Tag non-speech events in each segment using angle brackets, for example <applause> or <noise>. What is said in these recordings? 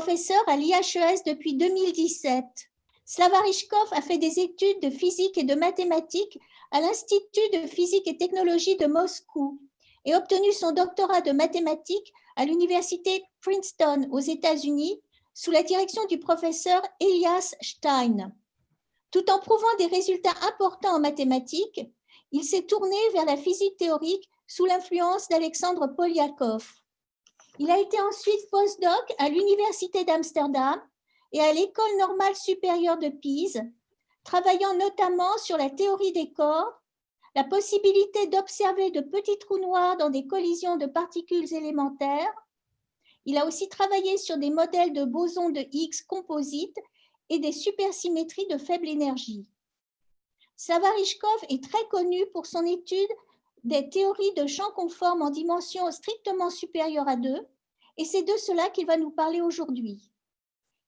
professeur à l'IHES depuis 2017. Slavarishkov a fait des études de physique et de mathématiques à l'Institut de physique et technologie de Moscou et obtenu son doctorat de mathématiques à l'université Princeton aux États-Unis sous la direction du professeur Elias Stein. Tout en prouvant des résultats importants en mathématiques, il s'est tourné vers la physique théorique sous l'influence d'Alexandre Polyakov. Il a été ensuite postdoc à l'Université d'Amsterdam et à l'École normale supérieure de Pise, travaillant notamment sur la théorie des corps, la possibilité d'observer de petits trous noirs dans des collisions de particules élémentaires. Il a aussi travaillé sur des modèles de bosons de Higgs composites et des supersymétries de faible énergie. Savarishkov est très connu pour son étude des théories de champs conformes en dimension strictement supérieure à 2, et c'est de cela qu'il va nous parler aujourd'hui.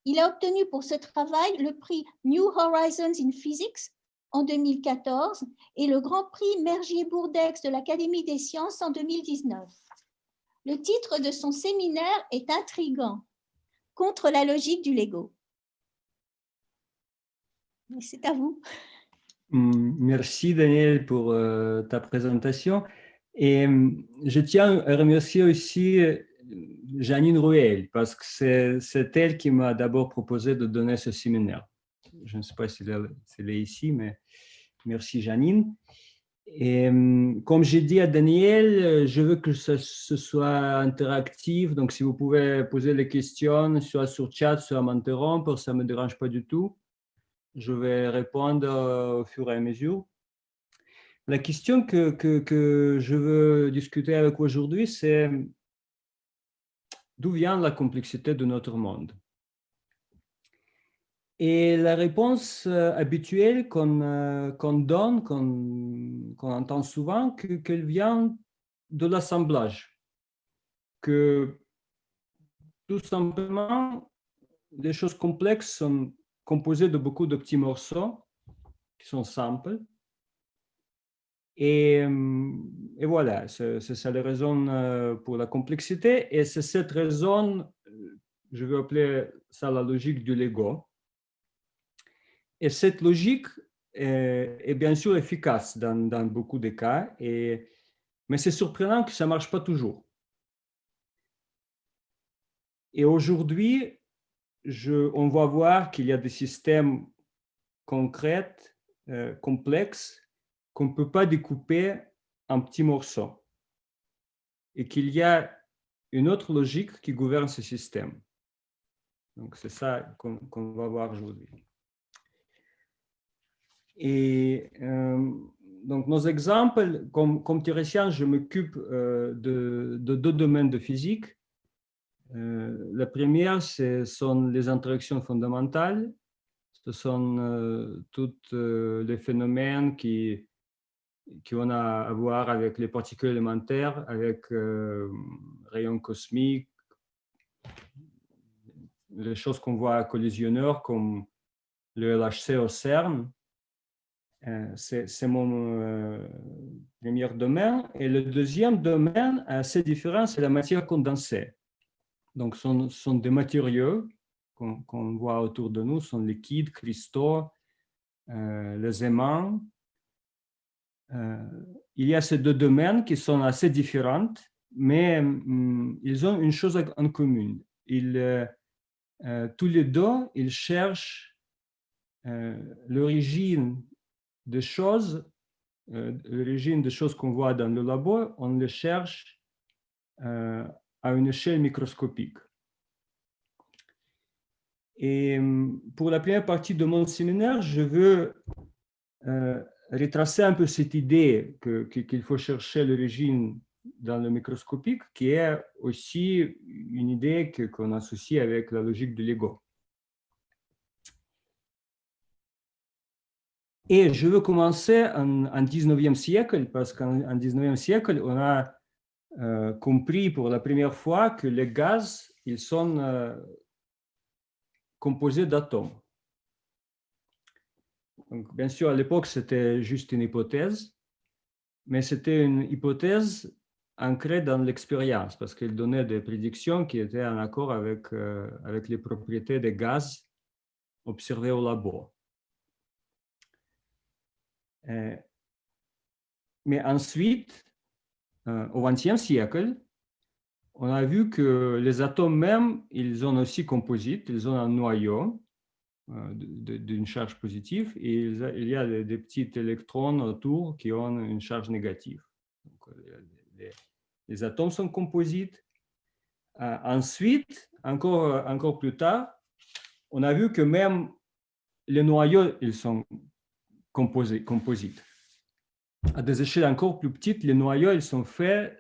Il a obtenu pour ce travail le prix New Horizons in Physics en 2014 et le Grand Prix Mergier-Bourdex de l'Académie des sciences en 2019. Le titre de son séminaire est intrigant, Contre la logique du Lego. C'est à vous. Merci Daniel pour euh, ta présentation. Et mm, je tiens à remercier aussi euh, Janine Ruel parce que c'est elle qui m'a d'abord proposé de donner ce séminaire. Je ne sais pas si elle, est ici, mais merci Janine. Et mm, comme j'ai dit à Daniel, je veux que ce, soit interactif. Donc, si vous pouvez poser les questions, soit sur chat, soit m'interrompre, ça ne me dérange pas du tout. Je vais répondre euh, au fur et à mesure. La question que, que, je veux discuter avec vous aujourd'hui, c'est d'où vient la complexité de notre monde? Et la réponse euh, habituelle euh, qu'on donne, qu'on entend souvent, qu'elle vient de l'assemblage. Que tout simplement, les choses complexes sont composé de beaucoup de petits morceaux qui sont simples. Et, euh, et voilà, c'est ça la raison euh, pour la complexité. Et c'est cette raison, euh, je vais appeler ça la logique du Lego. Et cette logique est, bien sûr efficace dans, dans beaucoup de cas, et, mais c'est surprenant que ça ne marche pas toujours. Et aujourd'hui, on va voir qu'il y a des systèmes concrets, euh, complexes, qu'on ne peut pas découper en petits morceaux. Et qu'il y a une autre logique qui gouverne ce système. Donc, c'est ça qu'on va voir aujourd'hui. Et euh, donc, nos exemples, comme, théoricien, je m'occupe euh, de, deux domaines de physique. Euh, la première, ce sont les interactions fondamentales. Ce sont euh, tous euh, les phénomènes qui, qui ont à voir avec les particules élémentaires, avec rayons cosmiques, les choses qu'on voit à collisionneur comme le LHC au CERN. C'est mon premier domaine. Et le deuxième domaine, assez différent, c'est la matière condensée. Donc, ce sont, des matériaux qu'on voit autour de nous, sont liquides, cristaux, euh, les aimants. Euh, il y a ces deux domaines qui sont assez différents, mais hum, ils ont une chose en commun. Euh, tous les deux, ils cherchent l'origine des choses, l'origine des choses qu'on voit dans le labo, on les cherche à une échelle microscopique. Et hum, pour la première partie de mon séminaire, je veux euh, retracer un peu cette idée qu'il faut chercher l'origine dans le microscopique, qui est aussi une idée qu'on associe avec la logique de Lego. Et je veux commencer en, en 19e siècle, parce qu'en 19e siècle, on a euh, compris pour la première fois que les gaz, ils sont euh, composés d'atomes. bien sûr, à l'époque, c'était juste une hypothèse, mais c'était une hypothèse ancré dans l'expérience parce qu'il donnait des prédictions qui étaient en accord avec, avec les propriétés des gaz observés au labo. mais ensuite, au XXe siècle, on a vu que les atomes même, ils ont aussi composite, ils ont un noyau euh, d'une charge positive et il y a des, petits électrons autour qui ont une charge négative. Euh, les, atomes sont composites. Euh, ensuite, encore, encore plus tard, on a vu que même les noyaux, ils sont composés, composites. À des échelles encore plus petites, les noyaux, ils sont faits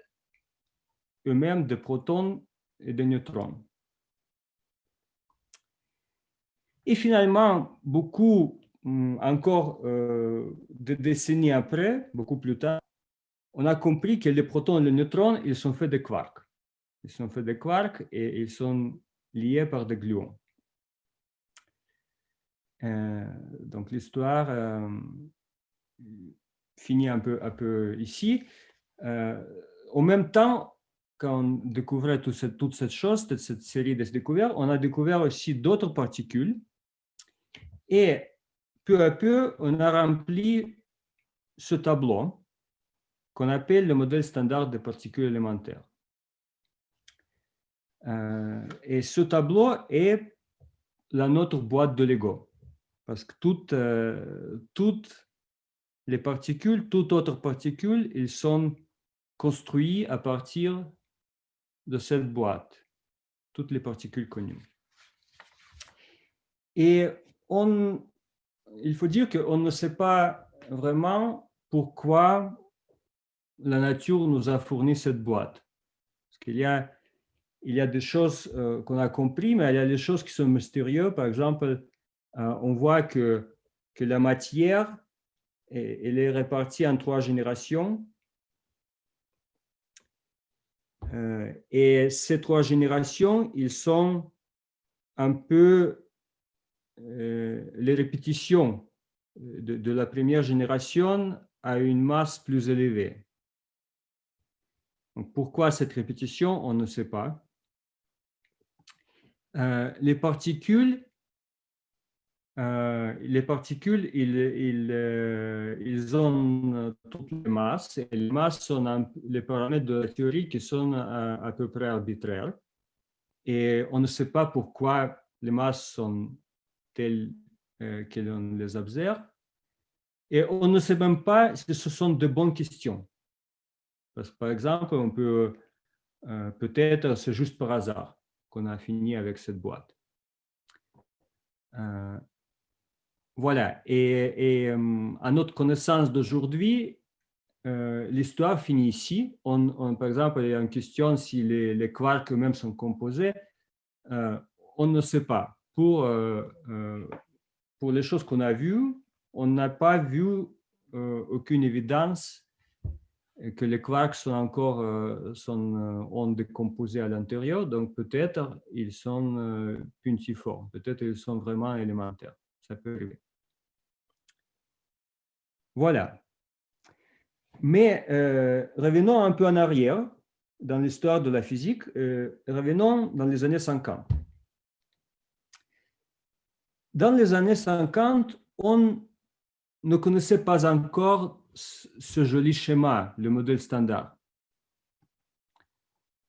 eux-mêmes de protons et de neutrons. Et finalement, beaucoup, hum, encore euh, de décennies après, beaucoup plus tard, on a compris que les protons et les neutrons, ils sont faits de quarks. Ils sont faits de quarks et ils sont liés par des gluons. Euh, donc l'histoire euh, finit un peu, un peu ici. en même temps, quand on découvrait toute cette, toute cette chose, toute cette série de découvertes, on a découvert aussi d'autres particules. Et peu à peu, on a rempli ce tableau qu'on appelle le modèle standard des particules élémentaires. Euh, et ce tableau est la notre boîte de Lego. Parce que toutes, euh, toutes les particules, toutes autres particules, ils sont construits à partir de cette boîte, toutes les particules connues. Et on, il faut dire qu'on ne sait pas vraiment pourquoi la nature nous a fourni cette boîte. Parce qu'il y a, il y a des choses euh, qu'on a compris, mais il y a des choses qui sont mystérieuses. Par exemple, euh, on voit que, que la matière, elle est répartie en trois générations euh, et ces trois générations, ils sont un peu euh, les répétitions de, la première génération à une masse plus élevée. pourquoi cette répétition? On ne sait pas. Euh, les particules, euh, les particules, ils, euh, ont toutes les masses, les masses sont les paramètres de la théorie qui sont à, peu près arbitraires. Et on ne sait pas pourquoi les masses sont telles euh, que l'on les observe. Et on ne sait même pas si ce sont de bonnes questions. Parce que, par exemple, on peut peut-être, c'est juste par hasard qu'on a fini avec cette boîte. Voilà, et, euh, à notre connaissance d'aujourd'hui, euh, l'histoire finit ici. On, par exemple, il y a une question si les, quarks eux-mêmes sont composés. Euh, on ne sait pas. Pour, pour les choses qu'on a vues, on n'a pas vu aucune évidence que les quarks sont encore sont, ondes composées à l'intérieur. Donc peut-être ils sont puntiformes, peut-être ils sont vraiment élémentaires. Ça peut arriver. Voilà. Mais euh, revenons un peu en arrière dans l'histoire de la physique. Euh, revenons dans les années 50. Dans les années 50, on ne connaissait pas encore ce joli schéma, le modèle standard.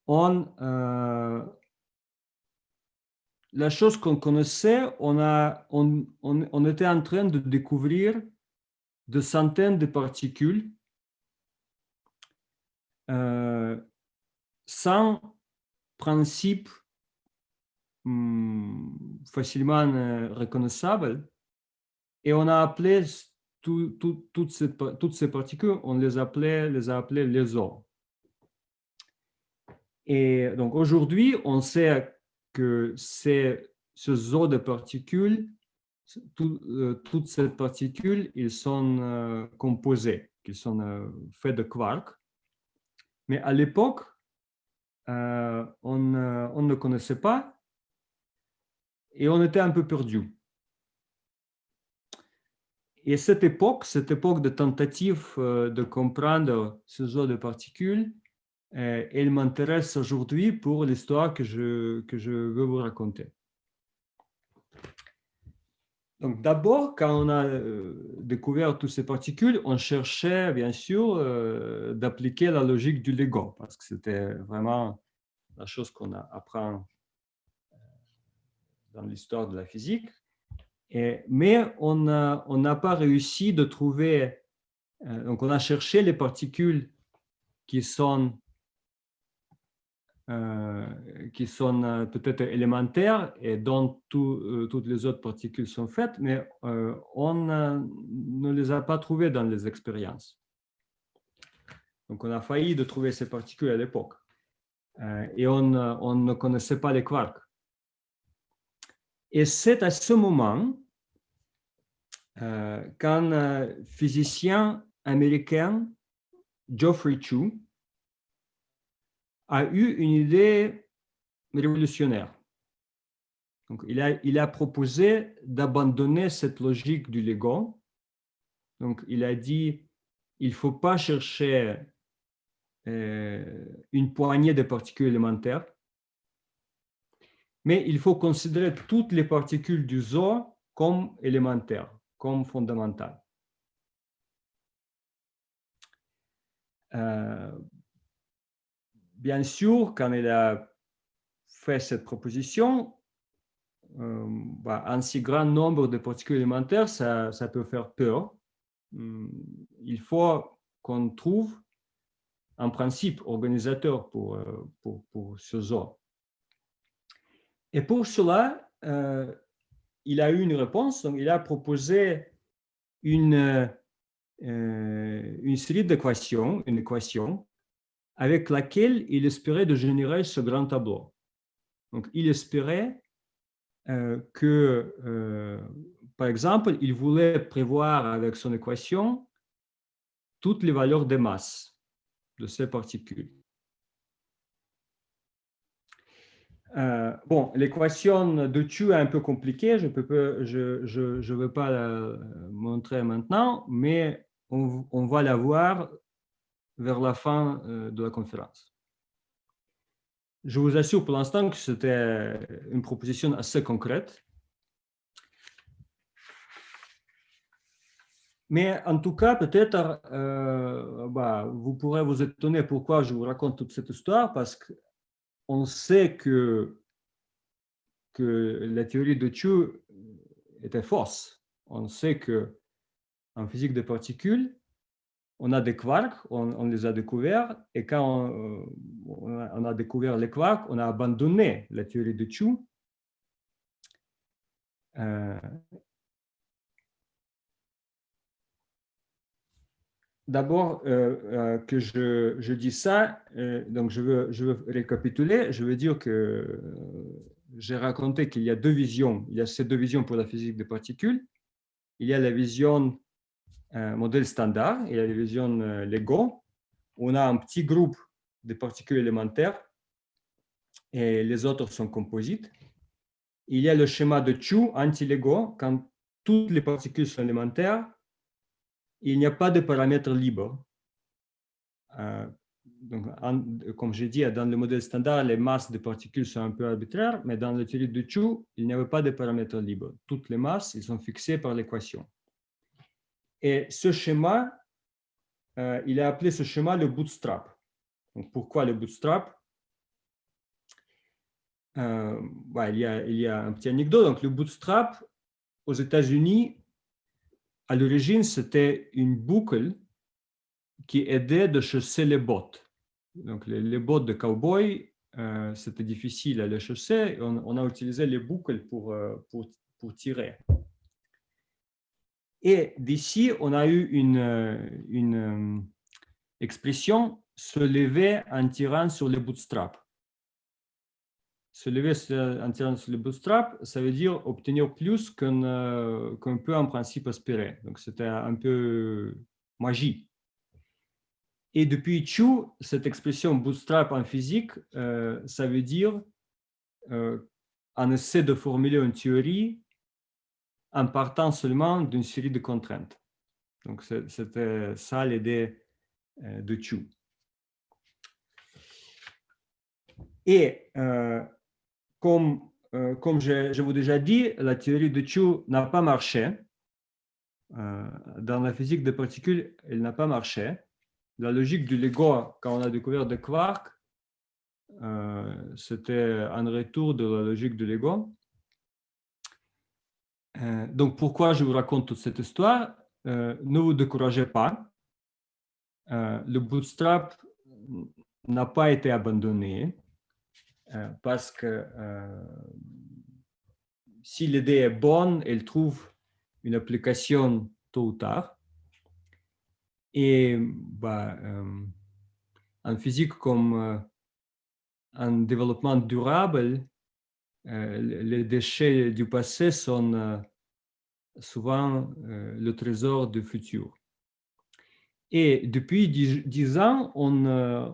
On, euh, la chose qu'on connaissait, on, on, était en train de découvrir de centaines de particules euh, sans principe hmm, facilement euh, reconnaissable. Et on a appelé toutes, ces, particules, on les appelait, les a appelées les os. Et donc aujourd'hui, on sait que c'est ce zoo de particules euh, toutes ces particules, ils sont euh, composées, ils sont euh, faits de quarks. Mais à l'époque, on, on, ne connaissait pas et on était un peu perdu. Et cette époque, cette époque de tentative de comprendre ce genre de particules, elle m'intéresse aujourd'hui pour l'histoire que je, que je veux vous raconter. Donc d'abord, quand on a découvert toutes ces particules, on cherchait bien sûr d'appliquer la logique du Lego, parce que c'était vraiment la chose qu'on apprend dans l'histoire de la physique. Mais on n'a pas réussi de trouver, donc on a cherché les particules qui sont euh, qui sont euh, peut-être élémentaires et dont euh, toutes les autres particules sont faites, mais on ne les a pas trouvées dans les expériences. Donc, on a failli de trouver ces particules à l'époque. et on, on, ne connaissait pas les quarks. Et c'est à ce moment qu'un physicien américain, Geoffrey Chu, a eu une idée révolutionnaire. Donc, il, a, il a proposé d'abandonner cette logique du Lego. Donc, il a dit, il ne faut pas chercher euh, une poignée de particules élémentaires, mais il faut considérer toutes les particules du zoo comme élémentaires, comme fondamentales. Euh, bien sûr, quand il a fait cette proposition, euh, bah, un si grand nombre de particules élémentaires, ça, peut faire peur. Hmm, il faut qu'on trouve un principe organisateur pour, euh, pour, ce zoo. Et pour cela, euh, il a eu une réponse. Donc il a proposé une, une série d'équations, une équation avec laquelle il espérait de générer ce grand tableau. Donc, il espérait euh, que, euh, par exemple, il voulait prévoir avec son équation toutes les valeurs de masse de ces particules. Euh, bon, l'équation de Tu est un peu compliquée, je ne je, veux pas la montrer maintenant, mais on va la voir vers la fin euh, de la conférence. Je vous assure pour l'instant que c'était une proposition assez concrète. Mais en tout cas, peut-être, euh, bah, vous pourrez vous étonner pourquoi je vous raconte toute cette histoire, parce qu'on sait que, que la théorie de Chu était fausse. On sait que en physique des particules, on a des quarks, on, les a découverts, et quand on, a, découvert les quarks, on a abandonné la théorie de Chu. Euh, d'abord, euh, euh, que je, dis ça, donc je je veux récapituler, je veux dire que j'ai raconté qu'il y a deux visions, il y a ces deux visions pour la physique des particules. Il y a la vision modèle standard, il y a la vision euh, Lego. On a un petit groupe de particules élémentaires et les autres sont composites. Il y a le schéma de Chu anti-Lego. Quand toutes les particules sont élémentaires, il n'y a pas de paramètres libres. Euh, donc, comme j'ai dit, dans le modèle standard, les masses des particules sont un peu arbitraires, mais dans la théorie de Chu, il n'y avait pas de paramètres libres. Toutes les masses, ils sont fixées par l'équation. Et ce schéma, euh, il a appelé ce schéma le bootstrap. Donc, pourquoi le bootstrap? Euh, il, y a, un petit anecdote. Donc, le bootstrap, aux États-Unis, à l'origine, c'était une boucle qui aidait de chausser les bottes. Donc, les, bottes de cowboy, euh, c'était difficile à les chausser. On, a utilisé les boucles pour, pour tirer. Et d'ici, on a eu une, euh, euh, expression se lever en tirant sur les bootstraps. Se lever en tirant sur les bootstraps, ça veut dire obtenir plus qu'on euh, peut en principe espérer. Donc, c'était un peu magie. Et depuis Chu, cette expression bootstrap en physique, ça veut dire on essaie de formuler une théorie en partant seulement d'une série de contraintes. Donc, c'était ça l'idée euh, de Chu. Et comme, comme je, vous déjà dit, la théorie de Chu n'a pas marché. dans la physique des particules, elle n'a pas marché. La logique du Lego, quand on a découvert des quarks, c'était un retour de la logique du Lego. Donc, pourquoi je vous raconte toute cette histoire? Ne vous découragez pas. le bootstrap n'a pas été abandonné parce que si l'idée est bonne, elle trouve une application tôt ou tard. Et bah, en physique comme en développement durable, les déchets du passé sont souvent le trésor du futur. Et depuis dix, ans, on, a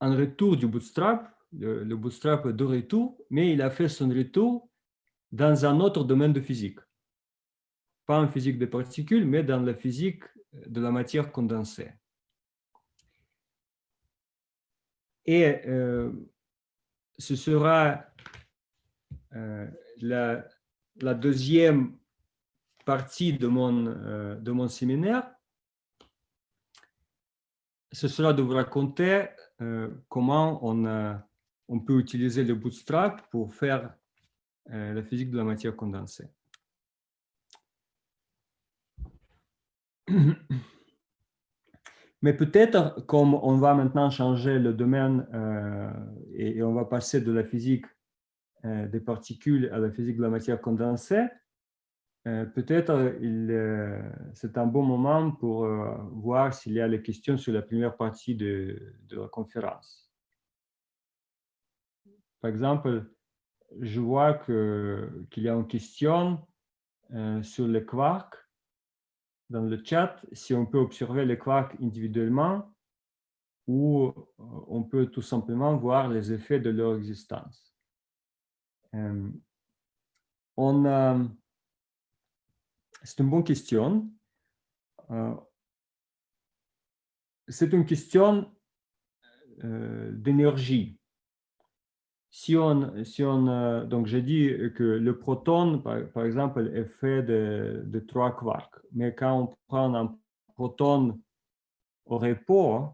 un retour du bootstrap. Le, bootstrap de retour, mais il a fait son retour dans un autre domaine de physique. Pas en physique des particules, mais dans la physique de la matière condensée. Et euh, ce sera euh, la, deuxième partie de mon, euh, de mon séminaire. Ce sera de vous raconter comment on, on peut utiliser le bootstrap pour faire la physique de la matière condensée. <clears throat> Mais peut-être, comme on va maintenant changer le domaine euh, et, on va passer de la physique euh, des particules à la physique de la matière condensée, euh, peut-être c'est un bon moment pour voir s'il y a des questions sur la première partie de, de la conférence. Par exemple, je vois qu'il y a une question sur les quarks dans le chat si on peut observer les quarks individuellement ou euh, on peut tout simplement voir les effets de leur existence. Euh, c'est une bonne question. Euh, c'est une question d'énergie si on, si on euh, donc j'ai dit que le proton, par, exemple, est fait de, trois quarks. Mais quand on prend un proton au repos,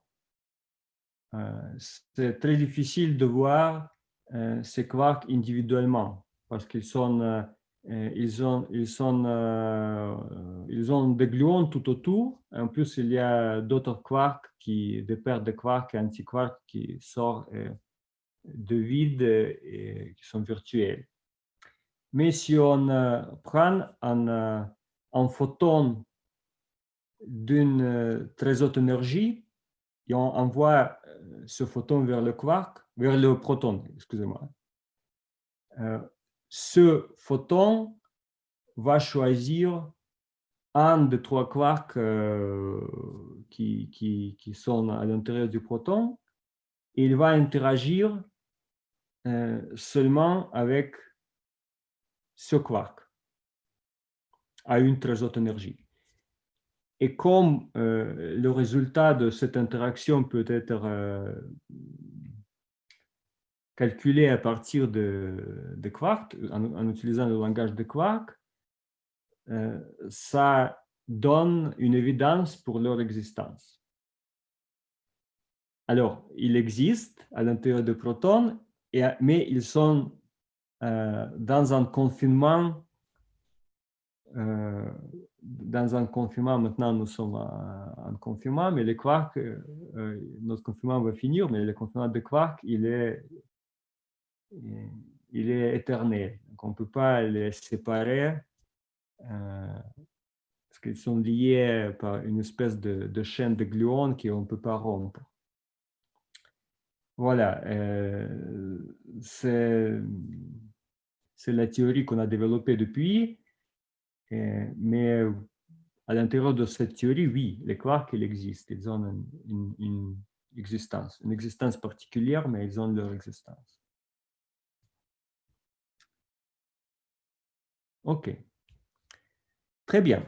euh, c'est très difficile de voir euh, ces quarks individuellement parce qu'ils sont, ils ont, ils sont, ils ont des gluons tout autour. En plus, il y a d'autres quarks qui, des paires de quarks et antiquarks qui sortent de vide et, qui sont virtuels. Mais si on euh, prend un, euh, un photon d'une euh, très haute énergie et on envoie ce photon vers le quark, vers le proton, excusez-moi, ce photon va choisir un des trois quarks qui, qui, qui, sont à l'intérieur du proton et il va interagir euh, seulement avec ce quark à une très haute énergie. Et comme euh, le résultat de cette interaction peut être euh, calculé à partir de, de quarks, en, utilisant le langage de quarks, ça donne une évidence pour leur existence. Alors, il existe à l'intérieur de protons mais ils sont euh, dans un confinement. Euh, dans un confinement, maintenant nous sommes en, confinement, mais les quarks, euh, notre confinement va finir, mais le confinement de quarks, il est, il est éternel. On ne peut pas les séparer parce qu'ils sont liés par une espèce de, de chaîne de gluons qu'on ne peut pas rompre. Voilà, euh, c'est la théorie qu'on a développée depuis, mais à l'intérieur de cette théorie, oui, les quarks, ils existent, ils ont une, existence, une existence particulière, mais ils ont leur existence. OK. Très bien.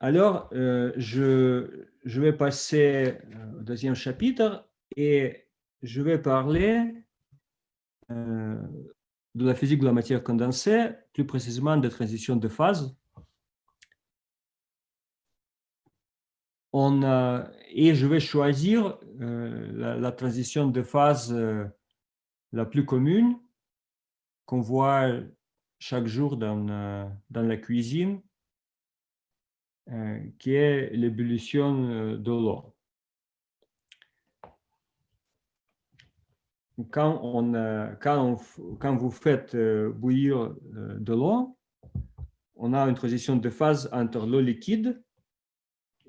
Alors, euh, je vais passer au deuxième chapitre et je vais parler de la physique de la matière condensée, plus précisément des transitions de phase. On, et je vais choisir la, transition de phase la plus commune qu'on voit chaque jour dans, dans la cuisine, qui est l'ébullition de l'eau. Quand, on, quand, quand vous faites euh, bouillir euh, de l'eau, on a une transition de phase entre l'eau liquide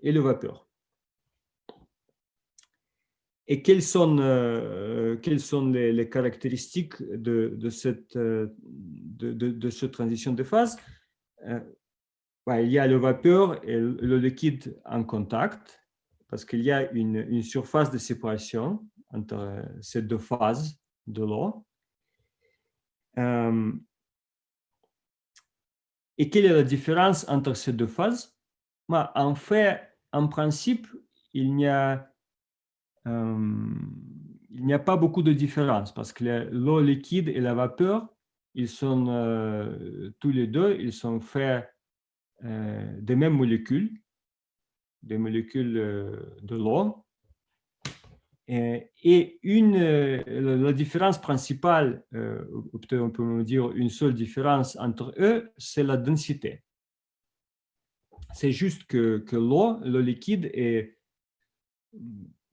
et le vapeur. Et quelles sont, euh, quelles sont les, caractéristiques de, de cette, de, de, cette transition de phase? Il y a le vapeur et le liquide en contact, parce qu'il y a une, une surface de séparation entre ces deux phases de l'eau. Euh, et quelle est la différence entre ces deux phases? Bah, En fait, en principe, il n'y a, euh, a pas beaucoup de différence parce que l'eau liquide et la vapeur, ils sont euh, tous les deux, ils sont faits des mêmes molécules, des molécules de l'eau. Et une, euh, la différence principale, euh, peut-être on peut dire une seule différence entre eux, c'est la densité. C'est juste que, que l'eau, le liquide, est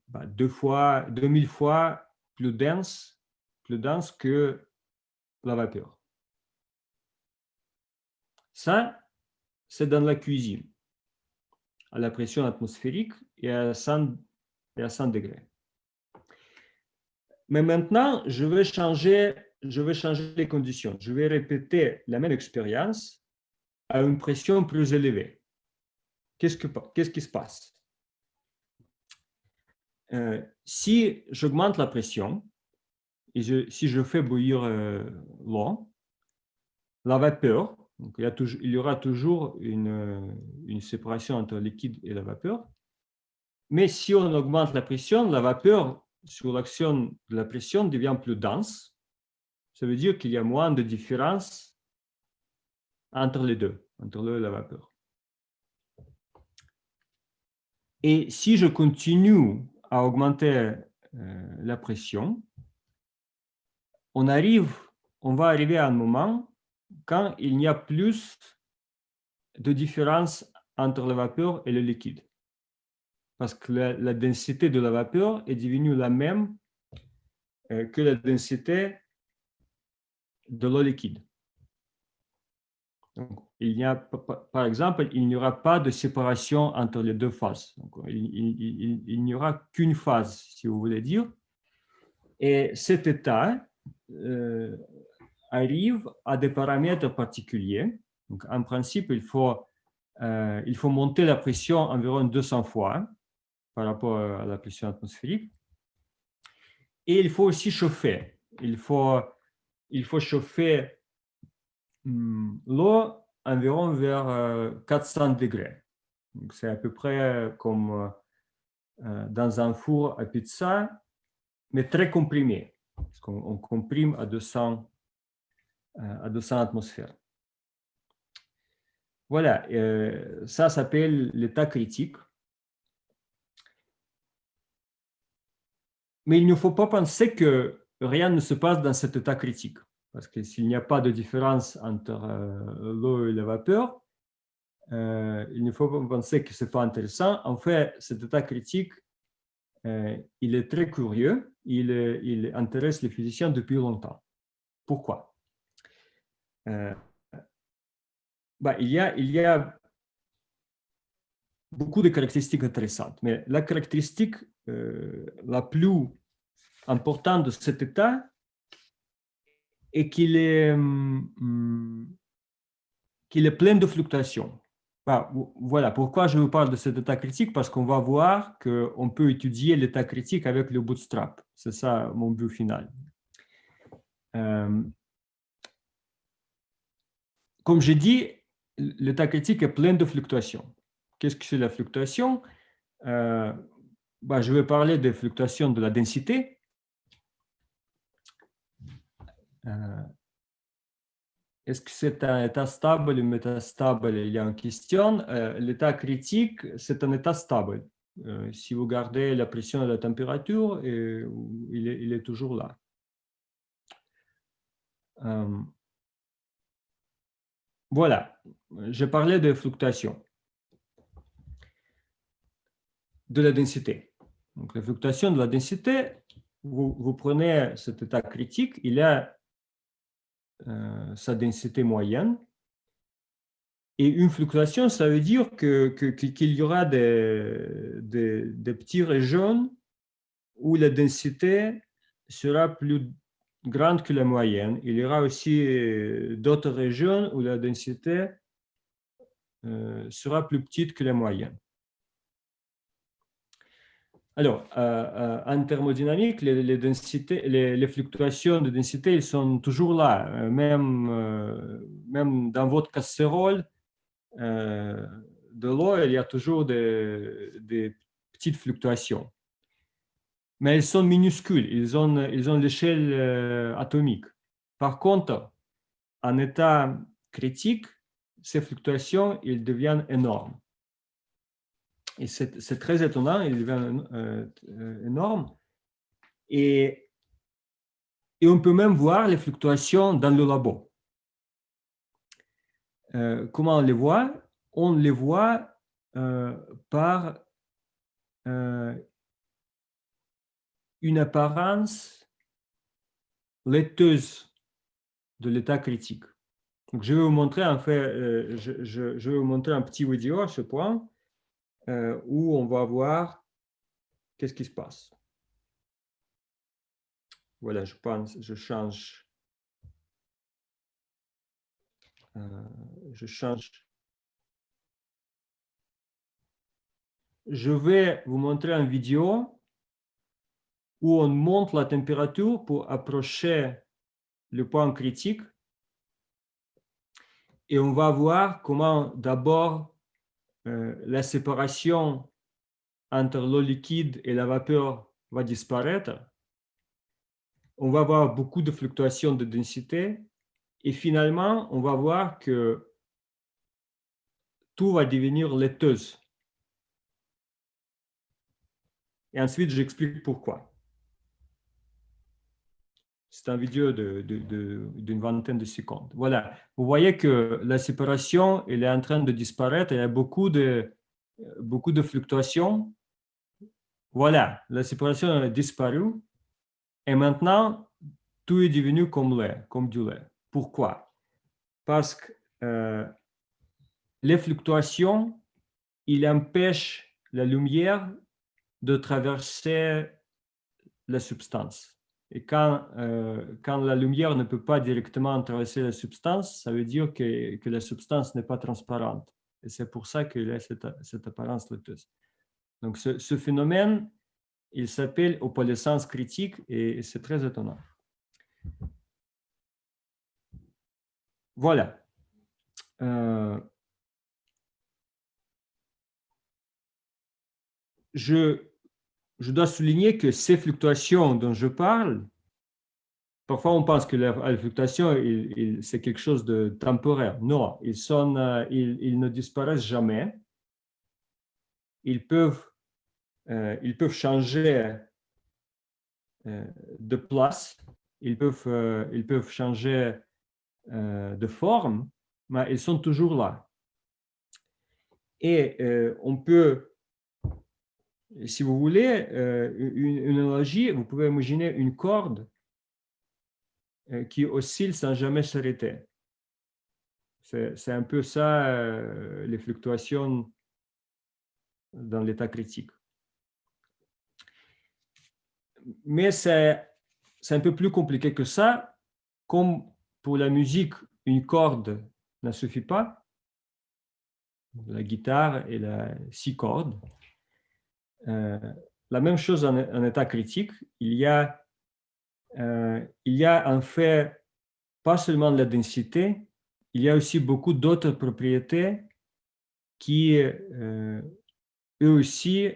bah, deux fois, 2000 fois plus dense, plus dense que la vapeur. Ça, c'est dans la cuisine, à la pression atmosphérique et à 100, et à 100 degrés. Mais maintenant, je vais changer, les conditions. Je vais répéter la même expérience à une pression plus élevée. Qu'est-ce, que, qu'est-ce qui se passe? Euh, Si j'augmente la pression, et si je fais bouillir euh, l'eau, la vapeur, il, y aura toujours une séparation entre le liquide et la vapeur, mais si on augmente la pression, la vapeur sur l'action de la pression devient plus dense, ça veut dire qu'il y a moins de différence entre les deux, entre l'eau et la vapeur. Et si je continue à augmenter euh, la pression, on, arrive, on va arriver à un moment quand il n'y a plus de différence entre la vapeur et le liquide parce que la, densité de la vapeur est devenue la même euh, que la densité de l'eau liquide. a, par exemple, il n'y aura pas de séparation entre les deux phases. il, n'y aura qu'une phase, si vous voulez dire. Et cet état euh, arrive à des paramètres particuliers. Donc, en principe, il faut, euh, il faut monter la pression environ 200 fois par rapport à la pression atmosphérique. Et il faut aussi chauffer. Il faut, il faut chauffer hmm, l'eau environ vers 400 euh, degrés. C'est à peu près comme euh, dans un four à pizza, mais très comprimé. Parce qu'on comprime à 200, euh, à 200 atmosphères. Voilà, ça s'appelle l'état critique. Mais il ne faut pas penser que rien ne se passe dans cet état critique. Parce que s'il n'y a pas de différence entre euh, l'eau et la vapeur, euh, il ne faut pas penser que ce n'est pas intéressant. En fait, cet état critique, euh, il est très curieux. Il, il, intéresse les physiciens depuis longtemps. Pourquoi? Bah, il, y a, il y a beaucoup de caractéristiques intéressantes, mais la caractéristique euh, la plus importante de cet état est qu'il est, qu'il est plein de fluctuations. Bah, voilà pourquoi je vous parle de cet état critique, parce qu'on va voir qu'on peut étudier l'état critique avec le bootstrap. C'est ça mon but final. Euh, comme j'ai dit, l'état critique est plein de fluctuations. Qu'est-ce que c'est la fluctuation? Bah, je vais parler des fluctuations de la densité. Est-ce que c'est un état stable ou métastable? Il y a une question. L'état critique, c'est un état stable. si vous gardez la pression et la température, il, est, il, est, toujours là. voilà, je parlais de fluctuations de la densité. Donc, la fluctuation de la densité, vous, prenez cet état critique, il a euh, sa densité moyenne. Et une fluctuation, ça veut dire qu'il que, y aura des, des, régions où la densité sera plus grande que la moyenne. Il y aura aussi euh, d'autres régions où la densité euh, sera plus petite que la moyenne. Alors, euh, euh, en thermodynamique, les, fluctuations de densité, ils sont toujours là. Euh, même, même dans votre casserole de l'eau, il y a toujours des, petites fluctuations. Mais elles sont minuscules, ils ont, ils l'échelle atomique. Par contre, en état critique, ces fluctuations, ils deviennent énormes. Et c'est très étonnant, il devient euh, euh, énorme. Et, et, on peut même voir les fluctuations dans le labo. Euh, comment on les voit? On les voit par une apparence laiteuse de l'état critique. Donc, je vais vous montrer, en fait, je, je, je, vais vous montrer un petit vidéo à ce point. Euh, où on va voir qu'est-ce qui se passe. Voilà, je pense, je change. Euh, je change. Je vais vous montrer une vidéo où on monte la température pour approcher le point critique. Et on va voir comment d'abord euh, la séparation entre l'eau liquide et la vapeur va disparaître, on va avoir beaucoup de fluctuations de densité et finalement, on va voir que tout va devenir laiteuse. Et ensuite, j'explique pourquoi. C'est une vidéo d'une vingtaine de secondes. Voilà, vous voyez que la séparation elle est en train de disparaître. Il y a beaucoup de, beaucoup de fluctuations. Voilà, la séparation a disparu. Et maintenant, tout est devenu comme lait, comme du lait. Pourquoi? Parce que euh, les fluctuations, il empêchent la lumière de traverser la substance. Et quand, euh, quand la lumière ne peut pas directement traverser la substance, ça veut dire que, que la substance n'est pas transparente. Et c'est pour ça qu'il a cette, cette, apparence laiteuse. Donc, ce, ce phénomène, il s'appelle opalescence critique et c'est très étonnant. Voilà. Euh, je je dois souligner que ces fluctuations dont je parle, parfois on pense que la, fluctuation, c'est quelque chose de temporaire. Non, ils, euh, ne disparaissent jamais. Ils peuvent, euh, ils peuvent changer euh, de place, ils peuvent, ils peuvent changer de forme, mais ils sont toujours là. Et on peut si vous voulez, euh, une, analogie, vous pouvez imaginer une corde euh, qui oscille sans jamais s'arrêter. C'est un peu ça, euh, les fluctuations dans l'état critique. Mais c'est un peu plus compliqué que ça. Comme pour la musique, une corde ne suffit pas. La guitare et la six cordes. Euh, la même chose en, état critique, il y, a, euh, il y a en fait pas seulement la densité, il y a aussi beaucoup d'autres propriétés qui, euh, eux aussi,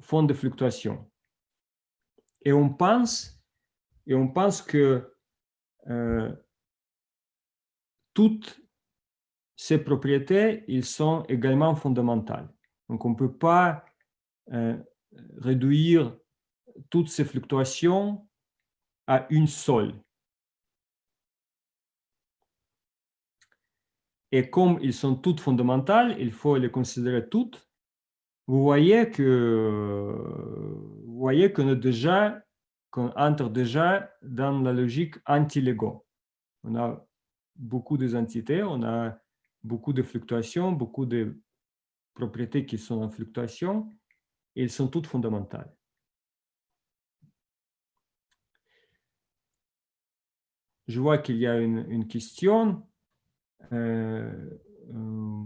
font des fluctuations. Et on pense, et on pense que toutes ces propriétés, ils sont également fondamentales. Donc, on ne peut pas réduire toutes ces fluctuations à une seule. Et comme ils sont toutes fondamentales, il faut les considérer toutes. Vous voyez que vous voyez qu'on est déjà qu'on entre déjà dans la logique anti-Lego. On a beaucoup d'entités, on a beaucoup de fluctuations, beaucoup de propriétés qui sont en fluctuation, et elles sont toutes fondamentales. Je vois qu'il y a une, question. Euh, euh,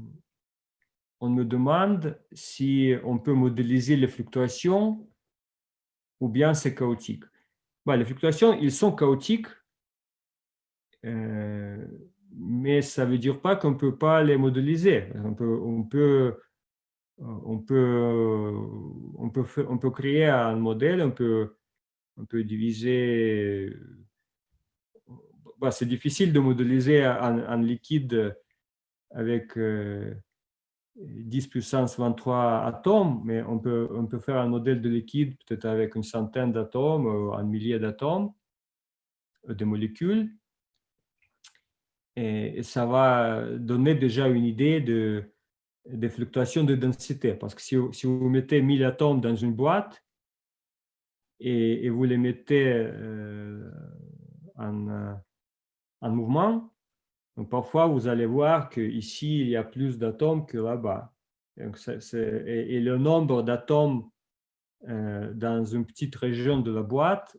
on me demande si on peut modéliser les fluctuations ou bien c'est chaotique. les fluctuations, ils sont chaotiques, euh, mais ça ne veut dire pas qu'on ne peut pas les modéliser. On peut, on peut, on peut, on peut créer un modèle, on peut, on peut diviser bah, c'est difficile de modéliser un, liquide avec 10 euh, puissance 23 atomes, mais on peut, on peut faire un modèle de liquide peut-être avec une centaine d'atomes, un millier d'atomes, euh, de molécules. Et, ça va donner déjà une idée de, des fluctuations de densité. Parce que si, vous mettez 1000 atomes dans une boîte et, vous les mettez euh, en, en mouvement. Parfois, vous allez voir qu'ici, il y a plus d'atomes que là-bas. Et, le nombre d'atomes euh, dans une petite région de la boîte,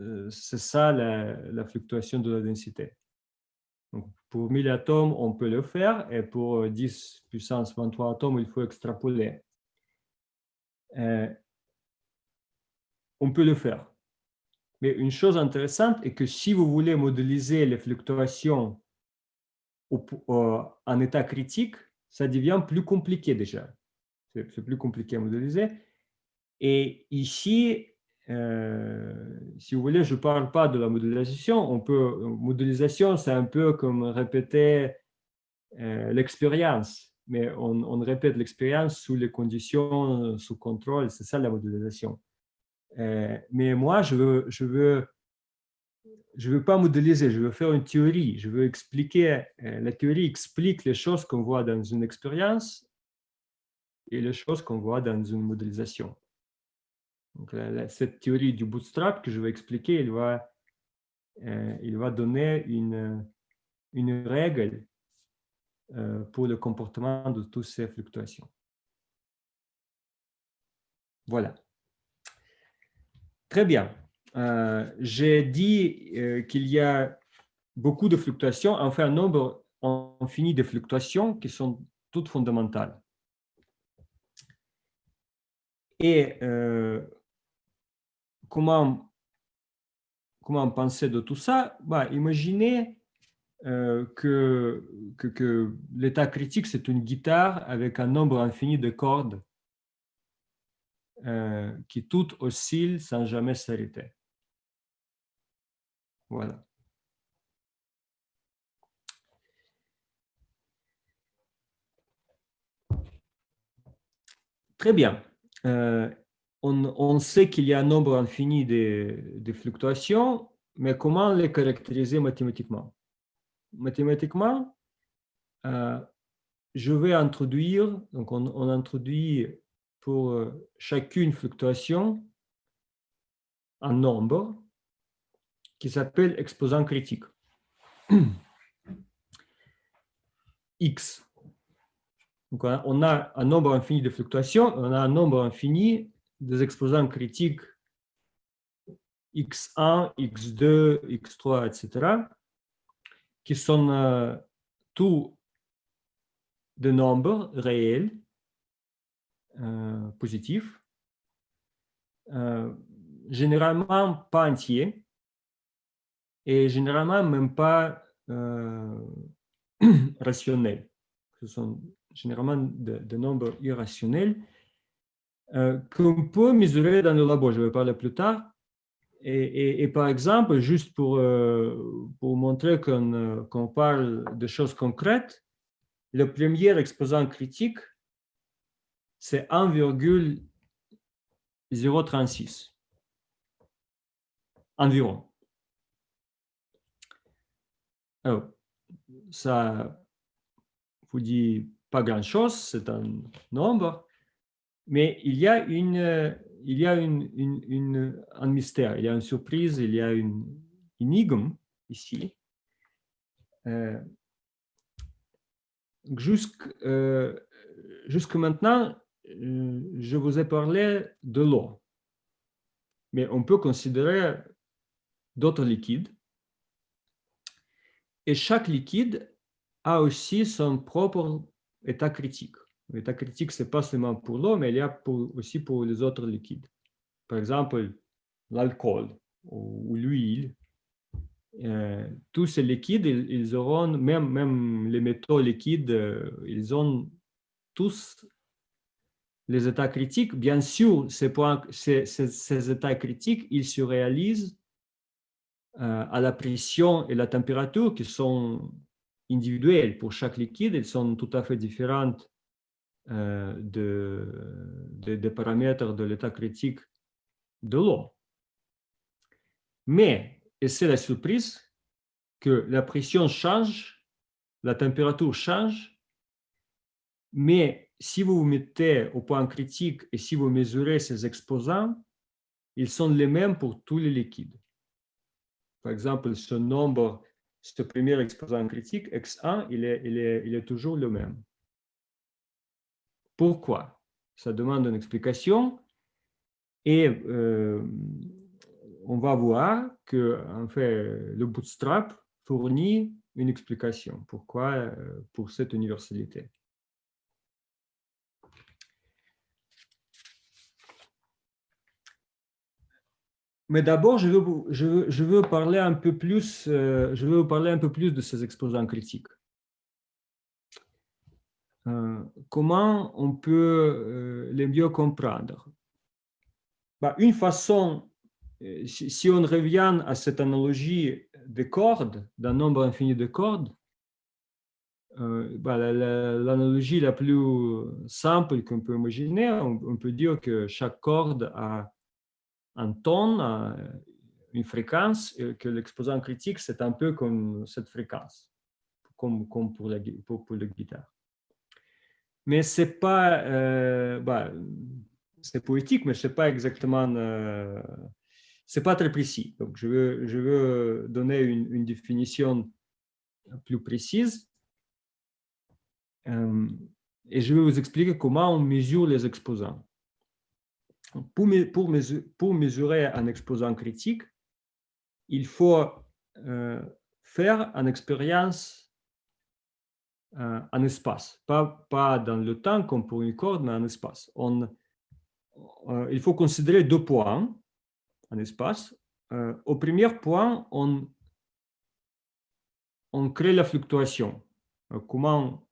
euh, c'est ça la, fluctuation de la densité. Pour 1000 atomes, on peut le faire, et pour 10 puissance 23 atomes, il faut extrapoler. Euh, on peut le faire. Mais une chose intéressante est que si vous voulez modéliser les fluctuations en état critique, ça devient plus compliqué déjà. C'est plus compliqué à modéliser. Et ici, euh, si vous voulez, je ne parle pas de la modélisation. On peut, modélisation, c'est un peu comme répéter euh, l'expérience, mais on, répète l'expérience sous les conditions, sous contrôle. C'est ça la modélisation. Euh, mais moi, je veux, je veux, je veux pas modéliser, je veux faire une théorie, je veux expliquer. La théorie explique les choses qu'on voit dans une expérience et les choses qu'on voit dans une modélisation. Cette théorie du bootstrap que je vais expliquer, il va, euh, va donner une, une règle pour le comportement de toutes ces fluctuations. Voilà. Très bien. Euh, j'ai dit euh, qu'il y a beaucoup de fluctuations, enfin un nombre infini de fluctuations qui sont toutes fondamentales. Et euh, comment, penser de tout ça? Bah, Imaginez que, que, que l'état critique, c'est une guitare avec un nombre infini de cordes euh, qui toutes oscillent sans jamais s'arrêter. Voilà. Très bien. Euh, on, sait qu'il y a un nombre infini de, fluctuations, mais comment les caractériser mathématiquement? Mathématiquement, euh, je vais introduire, donc on, on introduit pour euh, chacune fluctuation un nombre qui s'appelle exposant critique. <clears throat> X. Donc, on a un nombre infini de fluctuations, on a un nombre infini des exposants critiques x1, x2, x3, etc., qui sont euh, tous des nombres réels euh, positif, euh, généralement pas entier et généralement même pas euh, <clears throat> rationnel. Ce sont généralement des nombres irrationnels euh, qu'on peut mesurer dans le labo. Je vais parler plus tard. Et, par exemple, juste pour, euh, pour montrer qu'on parle de choses concrètes, le premier exposant critique, c'est 1,036 environ. Alors, ça vous dit pas grand-chose, c'est un nombre, mais il y a, une, il y a une, un mystère, il y a une surprise, il y a une énigme ici. Euh, jusque, euh, maintenant, euh, je vous ai parlé de l'eau, mais on peut considérer d'autres liquides. Et chaque liquide a aussi son propre état critique. L'état critique, ce n'est pas seulement pour l'eau, mais il y a aussi pour les autres liquides. Par exemple, l'alcool ou, l'huile. Euh, tous ces liquides, ils, auront, même, même les métaux liquides, euh, ils ont tous les états critiques. Bien sûr, ces, points, ces, états critiques, ils se réalisent euh, à la pression et la température qui sont individuelles pour chaque liquide. Elles sont tout à fait différentes euh, de, des paramètres de l'état critique de l'eau. Mais, et c'est la surprise, que la pression change, la température change, mais si vous vous mettez au point critique et si vous mesurez ces exposants, ils sont les mêmes pour tous les liquides. Par exemple, ce nombre, ce premier exposant critique, x1, il est, il est, il est toujours le même. Pourquoi Ça demande une explication et euh, on va voir que le bootstrap fournit une explication. Euh, Pour cette universalité? Mais d'abord, je veux, je, je veux parler un peu plus de ces exposants critiques. Euh, comment on peut euh, les mieux comprendre? Bah, Une façon, si, on revient à cette analogie des cordes, d'un nombre infini de cordes, bah, l'analogie la, plus simple qu'on peut imaginer, on peut dire que chaque corde a un ton, une fréquence, que l'exposant critique, c'est un peu comme cette fréquence, comme, pour la guitare. Mais c'est pas, euh, bah, c'est poétique, mais c'est pas exactement, euh, c'est pas très précis. Donc, je veux, je veux donner une, définition plus précise. Euh, et je vais vous expliquer comment on mesure les exposants. Pour mesurer un exposant critique, il faut euh, faire une expérience euh, en espace, pas, pas dans le temps comme pour une corde, mais en espace. On, euh, il faut considérer deux points en espace. au premier point, on, on crée la fluctuation. comment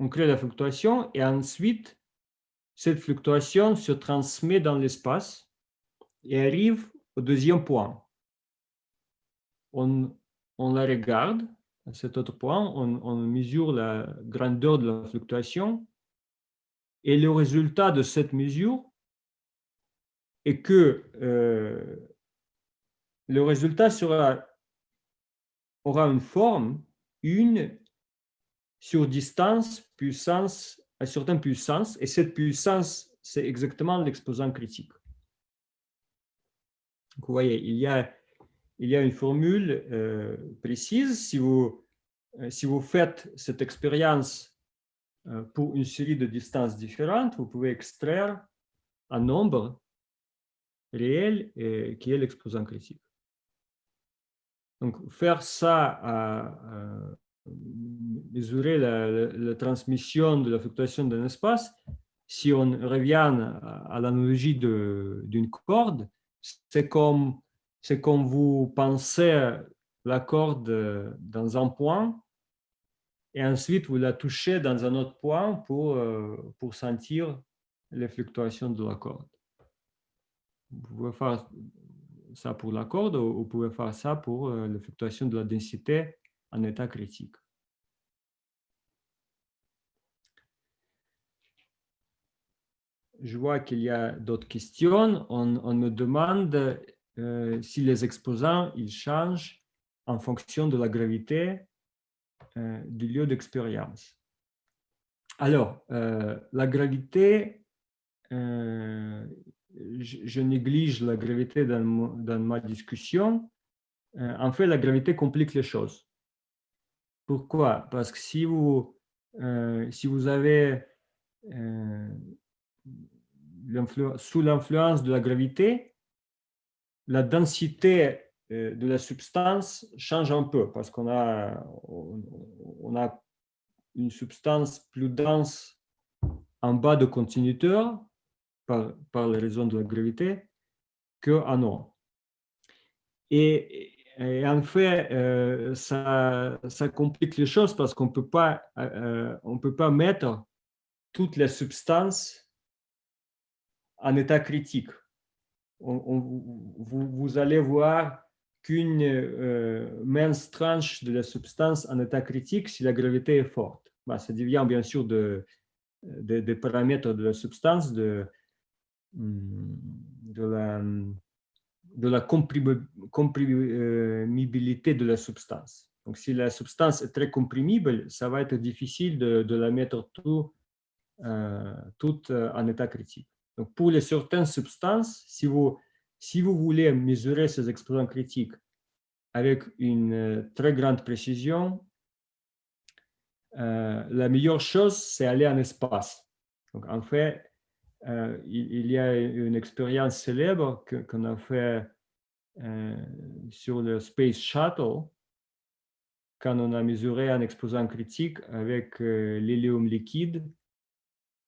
on crée la fluctuation et ensuite cette fluctuation se transmet dans l'espace et arrive au deuxième point. On, la regarde, cet autre point, on, mesure la grandeur de la fluctuation et le résultat de cette mesure est que euh, le résultat sera, aura une forme, une sur distance puissance à certaine puissance, et cette puissance, c'est exactement l'exposant critique. vous voyez, il y a, il y a une formule euh, précise. Si vous, euh, si vous faites cette expérience euh, pour une série de distances différentes, vous pouvez extraire un nombre réel qui est l'exposant critique. Donc, faire ça à, mesurer la, transmission de la fluctuation d'un espace, si on revient à, l'analogie d'une corde, c'est comme, comme vous pensez la corde dans un point et ensuite vous la touchez dans un autre point pour, euh, pour sentir les fluctuations de la corde. Vous pouvez faire ça pour la corde ou vous pouvez faire ça pour euh, les fluctuations de la densité en état critique. Je vois qu'il y a d'autres questions. On, me demande euh, si les exposants ils changent en fonction de la gravité euh, du lieu d'expérience. Alors, la gravité, je, néglige la gravité dans, ma discussion, euh, en fait, la gravité complique les choses. Pourquoi? Parce que si vous, euh, si vous avez euh, sous l'influence de la gravité, la densité de la substance change un peu parce qu'on a, on a une substance plus dense en bas de continuateur par, par les raisons de la gravité qu'en haut. Et, en fait, euh, ça, ça, complique les choses parce qu'on euh, on peut pas mettre toutes les substances en état critique. Vous, allez voir qu'une euh, mince tranche de la substance en état critique si la gravité est forte. Bah, ça devient bien sûr de, des paramètres de la substance, de, Mm, de la, de comprimibilité de la substance. Donc, si la substance est très comprimible, ça va être difficile de, de la mettre tout, euh, toute euh, en état critique. Pour les certaines substances, si vous, si vous voulez mesurer ces exposants critiques avec une euh, très grande précision, la meilleure chose, c'est aller en espace. Donc, en fait, euh, il, y a une expérience célèbre qu'on a fait euh, sur le Space Shuttle, quand on a mesuré un exposant critique avec euh, l'hélium liquide,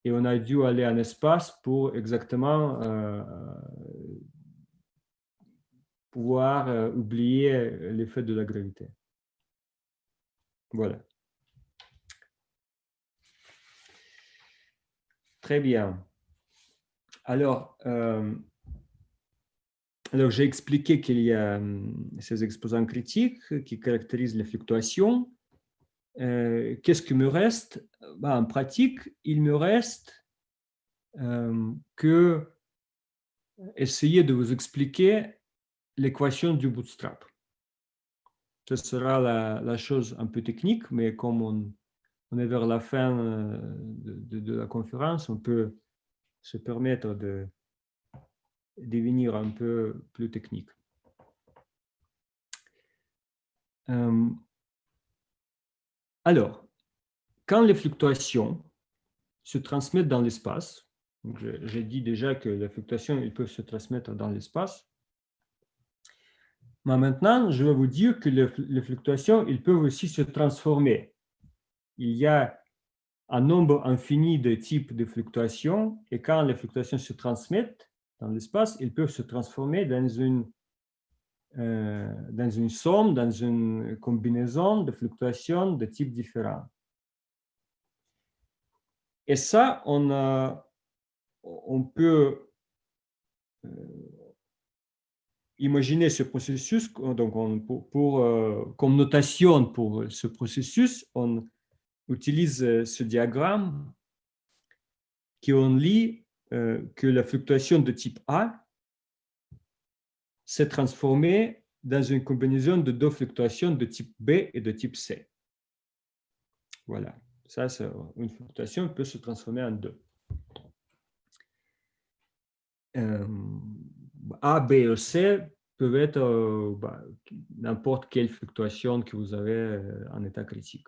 et on a dû aller en espace pour exactement pouvoir oublier l'effet de la gravité. Voilà. Très bien. Alors, euh, alors j'ai expliqué qu'il y a euh, ces exposants critiques qui caractérisent les fluctuations. Euh, qu'est-ce qui me reste? Bah, En pratique, il me reste que essayer de vous expliquer l'équation du bootstrap. Ce sera la, chose un peu technique, mais comme on, est vers la fin de la conférence, on peut se permettre de devenir un peu plus technique. Euh, alors, quand les fluctuations se transmettent dans l'espace, j'ai dit déjà que les fluctuations peuvent se transmettre dans l'espace, mais maintenant, je vais vous dire que les, fluctuations ils peuvent aussi se transformer. Il y a un nombre infini de types de fluctuations et quand les fluctuations se transmettent dans l'espace, ils peuvent se transformer dans une, dans une somme, dans une combinaison de fluctuations de types différents. Et ça, on, on peut euh, imaginer ce processus, donc pour, euh, comme notation pour ce processus, on, utilise euh, ce diagramme qui on lit euh, que la fluctuation de type A s'est transformée dans une combinaison de deux fluctuations de type B et de type C. Voilà, ça, une fluctuation peut se transformer en deux. Euh, A, B et C peuvent être bah, n'importe quelle fluctuation que vous avez en état critique.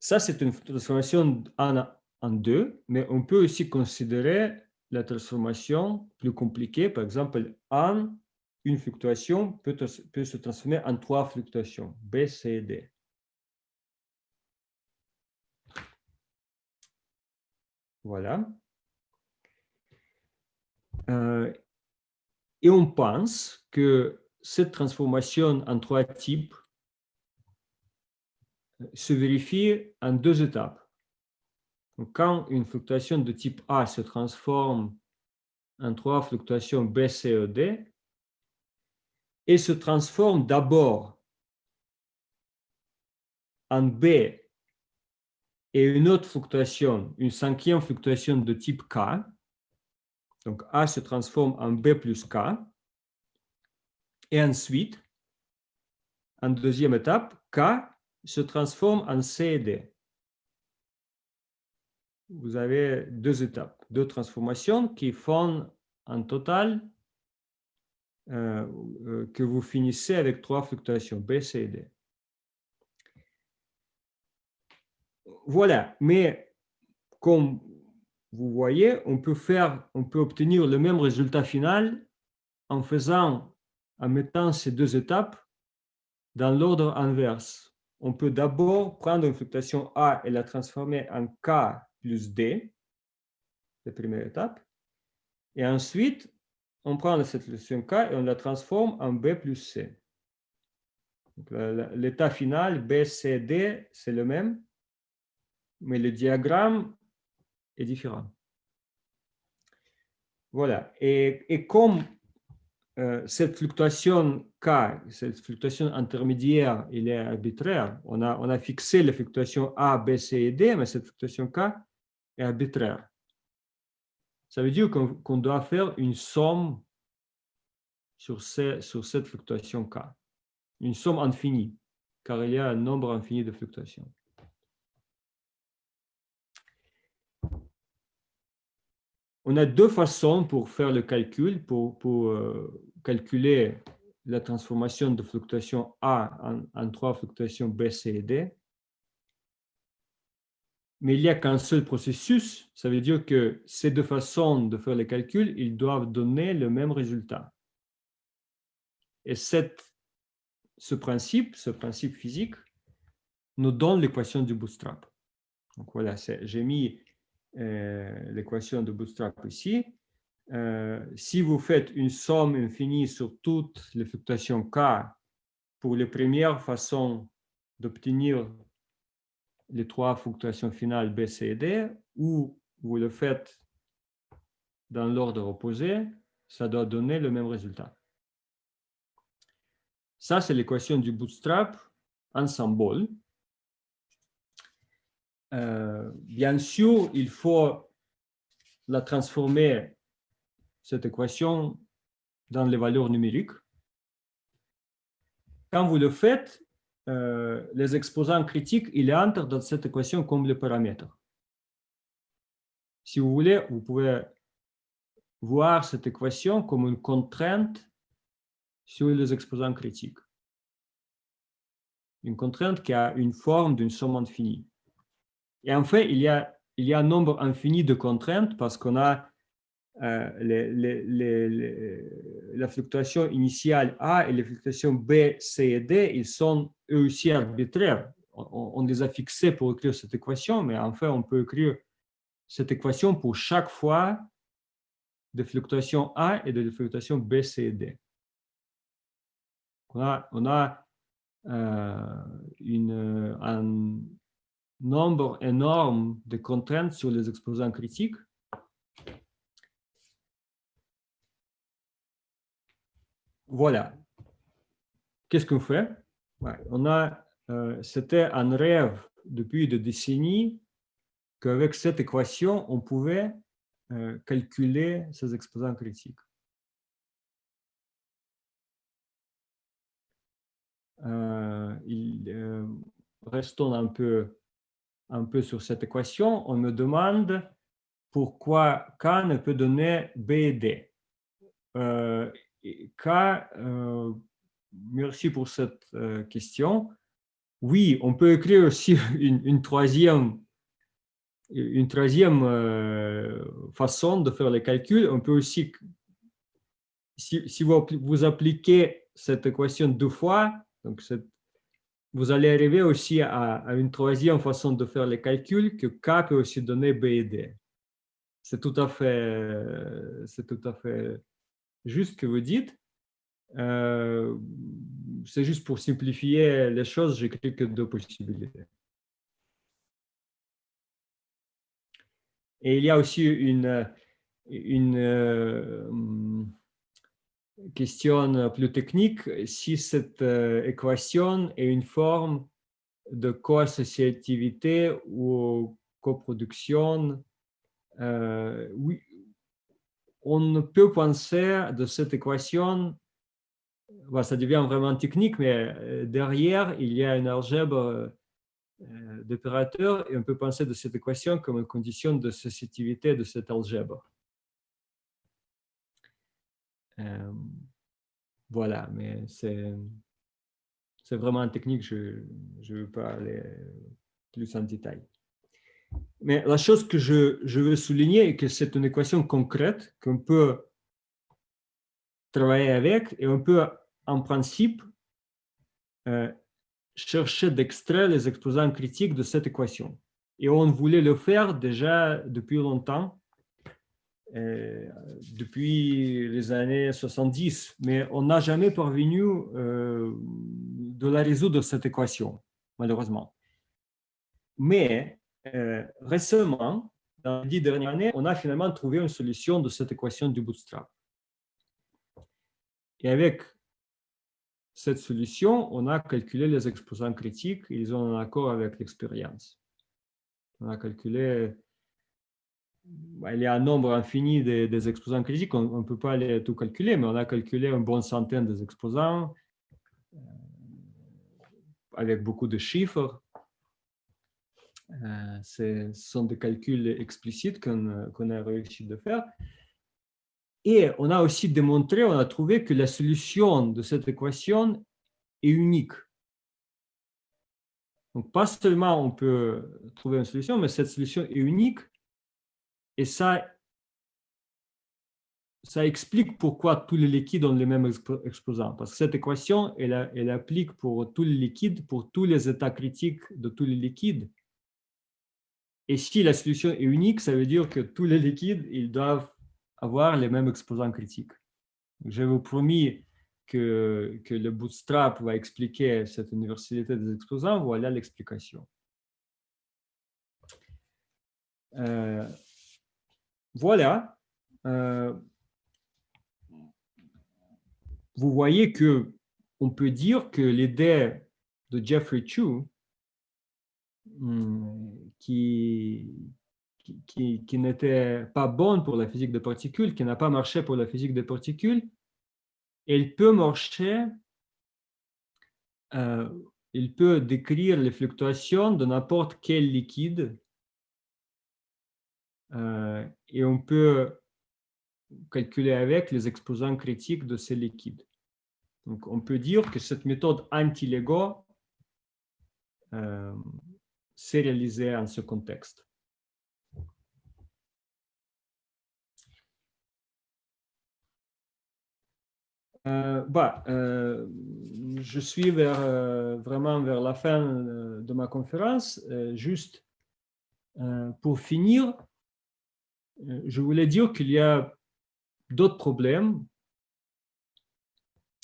Ça, c'est une transformation en deux, mais on peut aussi considérer la transformation plus compliquée. Par exemple, en une fluctuation peut, se transformer en trois fluctuations, B, C et D. Voilà. Euh, et on pense que cette transformation en trois types se vérifie en deux étapes. Donc, quand une fluctuation de type A se transforme en trois fluctuations B, C et D, et se transforme d'abord en B et une autre fluctuation, une cinquième fluctuation de type K, donc A se transforme en B plus K, et ensuite, en deuxième étape, K se transforme en C et D. Vous avez deux étapes, deux transformations qui font en total euh, euh, que vous finissez avec trois fluctuations, B, C et D. Voilà, mais comme vous voyez, on peut faire, on peut obtenir le même résultat final en faisant, en mettant ces deux étapes dans l'ordre inverse. On peut d'abord prendre une fluctuation A et la transformer en K plus D, la première étape. Et ensuite, on prend cette fluctuation K et on la transforme en B plus C. L'état final, B, C, D, c'est le même, mais le diagramme est différent. Voilà. Et, comme euh, cette fluctuation K, cette fluctuation intermédiaire, il est arbitraire, on a, on a fixé les fluctuations A, B, C et D, mais cette fluctuation K est arbitraire. Ça veut dire qu'on doit faire une somme sur, cette fluctuation K, une somme infinie, car il y a un nombre infini de fluctuations. On a deux façons pour faire le calcul, pour, pour euh, calculer la transformation de fluctuation A en, en, trois fluctuations B, C et D. Mais il n'y a qu'un seul processus, ça veut dire que ces deux façons de faire le calcul, ils doivent donner le même résultat. Et cette, ce principe, ce principe physique, nous donne l'équation du bootstrap. Donc voilà, j'ai mis euh, l'équation de Bootstrap ici. Euh, si vous faites une somme infinie sur toutes les fluctuations K pour les premières façons d'obtenir les trois fluctuations finales B, C et D, ou vous le faites dans l'ordre opposé, ça doit donner le même résultat. Ça, c'est l'équation du bootstrap en symbole. Euh, bien sûr, il faut la transformer, cette équation, dans les valeurs numériques. Quand vous le faites, les exposants critiques, ils entrent dans cette équation comme les paramètres. Si vous voulez, vous pouvez voir cette équation comme une contrainte sur les exposants critiques. Une contrainte qui a une forme d'une somme infinie. Et en fait, il il y a un nombre infini de contraintes parce qu'on a euh, la fluctuation initiale A et les fluctuations B, C et D, ils sont eux aussi arbitraires. On, les a fixés pour écrire cette équation, mais en fait, on peut écrire cette équation pour chaque fois de fluctuation A et de fluctuation B, C et D. On a, euh, un, nombre énorme de contraintes sur les exposants critiques. Voilà. Qu'est-ce qu'on fait? On a, euh, C'était un rêve depuis des décennies qu'avec cette équation, on pouvait euh, calculer ces exposants critiques. Euh, restons un peu un peu sur cette équation, on me demande pourquoi K ne peut donner B et D. Euh, K, euh, merci pour cette euh, question. Oui, on peut écrire aussi <laughs> une, troisième, une troisième façon de faire les calculs. On peut aussi, si, vous, vous appliquez cette équation deux fois, donc vous allez arriver aussi à, une troisième façon de faire les calculs que K peut aussi donner B et D. C'est tout à fait, c'est tout à fait juste que vous dites. Euh, c'est juste pour simplifier les choses, j'écris que deux possibilités. Et il y a aussi une, euh, question plus technique, si cette équation est une forme de co-associativité ou coproduction, oui, on peut penser de cette équation, ça devient vraiment technique, mais derrière, il y a une algèbre euh, d'opérateurs et on peut penser de cette équation comme une condition de sociétivité de cette algèbre. Euh, voilà, mais c'est vraiment technique, je ne veux pas aller plus en détail. Mais la chose que je, veux souligner est que c'est une équation concrète qu'on peut travailler avec et on peut en principe euh, chercher d'extraire les exposants critiques de cette équation. Et on voulait le faire déjà depuis longtemps, euh, depuis les années 70, mais on n'a jamais parvenu euh, de la résoudre, cette équation, malheureusement. Mais euh, récemment, dans les dix dernières années, on a finalement trouvé une solution de cette équation du bootstrap. Et avec cette solution, on a calculé les exposants critiques, ils sont en accord avec l'expérience. On a calculé, bah, il y a un nombre infini des, exposants critiques, on ne peut pas les tout calculer, mais on a calculé une bonne centaine des exposants euh, avec beaucoup de chiffres. Euh, ce sont des calculs explicites qu'on a réussi de faire. Et on a aussi démontré, on a trouvé que la solution de cette équation est unique. Donc, pas seulement on peut trouver une solution, mais cette solution est unique. Et ça, ça explique pourquoi tous les liquides ont les mêmes exposants. Parce que cette équation, elle applique pour tous les liquides, pour tous les états critiques de tous les liquides. Et si la solution est unique, ça veut dire que tous les liquides, ils doivent avoir les mêmes exposants critiques. Je vous promis que, que le bootstrap va expliquer cette universalité des exposants. Voilà l'explication. Euh, voilà. Euh, vous voyez que on peut dire que l'idée de Jeffrey Chu, hmm, qui, qui, n'était pas bonne pour la physique des particules, qui n'a pas marché pour la physique des particules, elle peut marcher, euh, il peut décrire les fluctuations de n'importe quel liquide euh, et on peut calculer avec les exposants critiques de ces liquides. Donc, on peut dire que cette méthode anti-LEGO euh, s'est réalisée en ce contexte. Euh, bah, euh, je suis vers, euh, vraiment vers la fin de ma conférence. juste pour finir, je voulais dire qu'il y a d'autres problèmes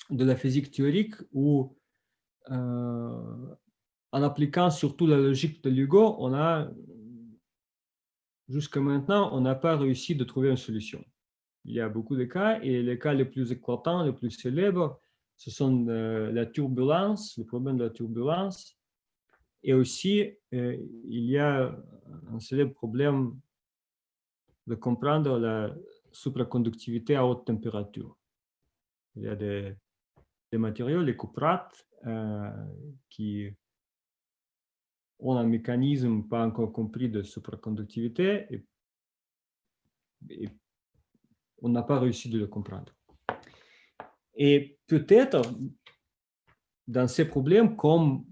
de la physique théorique où, en appliquant surtout la logique de Lugo, on a, jusqu'à maintenant, on n'a pas réussi de trouver une solution. Il y a beaucoup de cas et les cas les plus éclatants, les plus célèbres, ce sont euh, la turbulence, le problème de la turbulence. Et aussi, euh, il y a un célèbre problème de comprendre la supraconductivité à haute température. Il y a des, matériaux, les cuprates, euh, qui ont un mécanisme pas encore compris de supraconductivité et, et on n'a pas réussi de le comprendre. Et peut-être, dans ces problèmes, comme,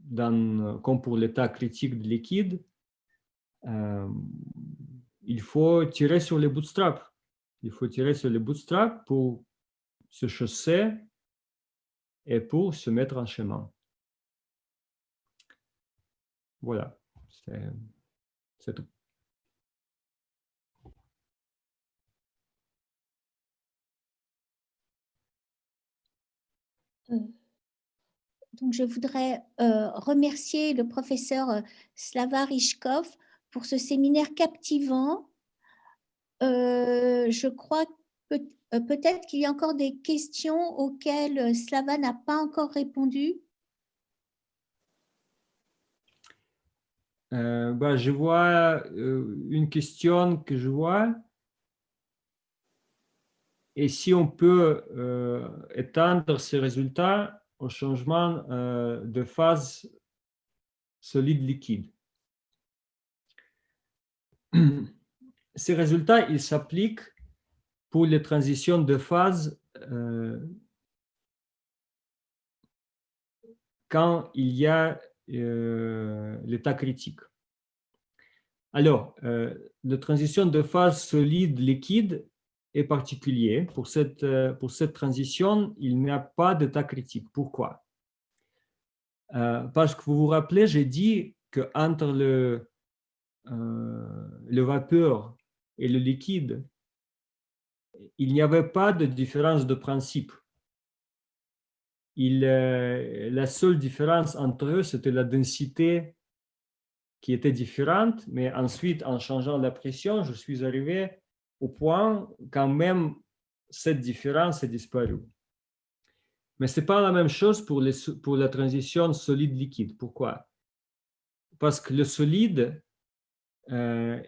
dans, comme pour l'état critique de liquide, euh, il faut tirer sur les bootstraps. Il faut tirer sur les bootstraps pour se chausser et pour se mettre en chemin. Voilà, c'est tout. Euh, donc, je voudrais euh, remercier le professeur euh, Slava Rishkov pour ce séminaire captivant. je crois peut-être qu'il y a encore des questions auxquelles Slava n'a pas encore répondu. Bah, je vois une question que je vois. Et si on peut euh, étendre ces résultats au changement euh, de phase solide-liquide. <clears throat> Ces résultats, ils s'appliquent pour les transitions de phase euh, quand il y a l'état critique. Alors, la transition de phase solide-liquide, particulier. Pour cette, euh, pour cette transition, il n'y a pas d'état critique. Pourquoi? Euh, Parce que vous vous rappelez, j'ai dit qu'entre le, euh, le vapeur et le liquide, il n'y avait pas de différence de principe. Il, la seule différence entre eux, c'était la densité qui était différente, mais ensuite, en changeant la pression, je suis arrivé au point quand même cette différence est disparue. Mais ce n'est pas la même chose pour, la transition solide-liquide. Pourquoi? Parce que le solide, euh,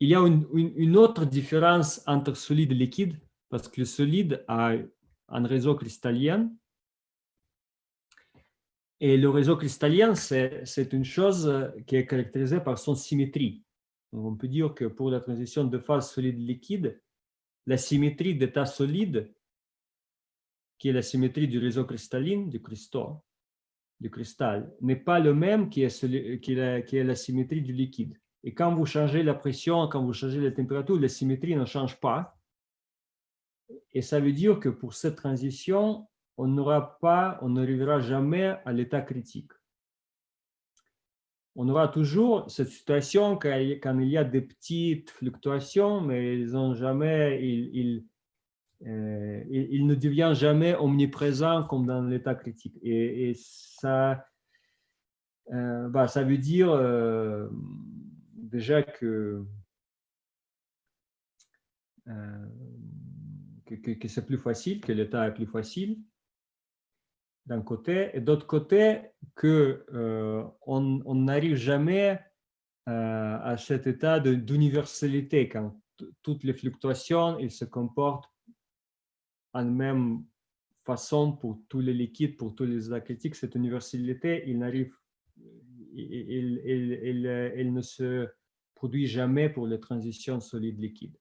il y a une, une, autre différence entre solide et liquide, parce que le solide a un réseau cristallin. Et le réseau cristallin, c'est une chose qui est caractérisée par son symétrie on peut dire que pour la transition de phase solide-liquide, la symétrie d'état solide, qui est la symétrie du réseau cristallin, du cristaux, du cristal, n'est pas le même qui est, qui, est la, symétrie du liquide. Et quand vous changez la pression, quand vous changez la température, la symétrie ne change pas. Et ça veut dire que pour cette transition, on n'aura pas, on n'arrivera jamais à l'état critique on aura toujours cette situation quand, il y a des petites fluctuations, mais ils jamais, euh, ne devient jamais omniprésent comme dans l'état critique. Et, ça, euh, bah, ça veut dire euh, déjà que c'est plus facile, que l'état est plus facile d'un côté, et d'autre côté, qu'on euh, on n'arrive jamais euh, à cet état d'universalité, quand toutes les fluctuations ils se comportent en même façon pour tous les liquides, pour tous les états critiques. Cette universalité, il n'arrive, il, il, ne se produit jamais pour les transitions solides-liquides.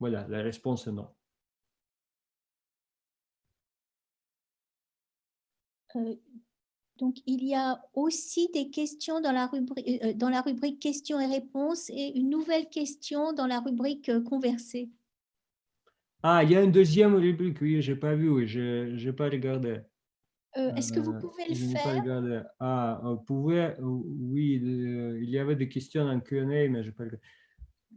Voilà, la réponse est non. Donc, il y a aussi des questions dans la, rubrique, euh, dans la rubrique questions et réponses et une nouvelle question dans la rubrique euh, conversée. Ah, il y a une deuxième rubrique, oui, je n'ai pas vu, je n'ai pas regardé. Est-ce que vous pouvez le faire? Ah, vous pouvez, oui, il y avait des questions en Q&A, mais je n'ai pas regardé.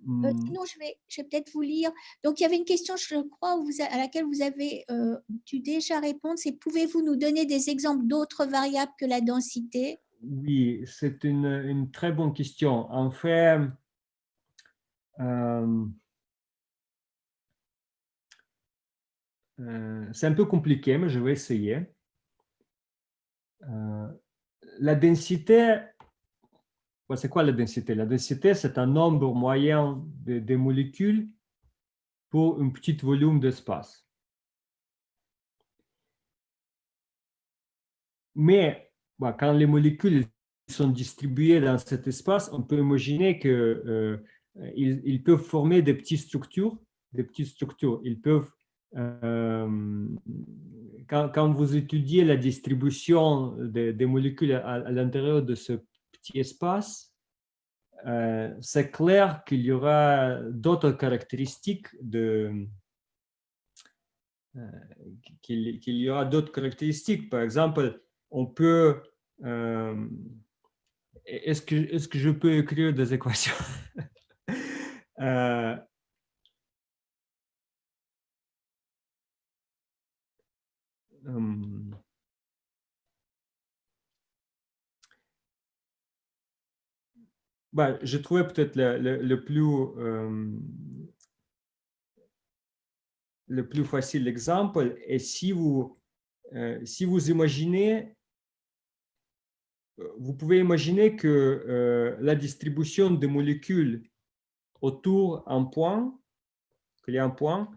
Euh, mmh. sinon, je vais, je vais peut-être vous lire. Donc, il y avait une question, je crois, vous à laquelle vous avez euh, dû déjà répondre. C'est pouvez-vous nous donner des exemples d'autres variables que la densité? Oui, c'est une, une, très bonne question. En fait, euh, c'est un peu compliqué, mais je vais essayer. la densité, c'est quoi la densité? La densité, c'est un nombre moyen de, molécules pour un petit volume d'espace. Mais quand les molécules sont distribuées dans cet espace, on peut imaginer qu'ils euh, ils peuvent former des petites structures. Des petites structures. Ils peuvent, euh, quand, vous étudiez la distribution des, molécules à l'intérieur de ce petit espace, euh, c'est clair qu'il y aura d'autres caractéristiques de euh, qu'il y aura d'autres caractéristiques. Par exemple, on peut euh, est-ce que est-ce que je peux écrire des équations? <laughs> Hum, bah, je trouvais peut-être le, plus, euh, le plus facile exemple. Et si vous, euh, si vous imaginez, vous pouvez imaginer que la distribution des molécules autour d'un point, qu'il y a un point,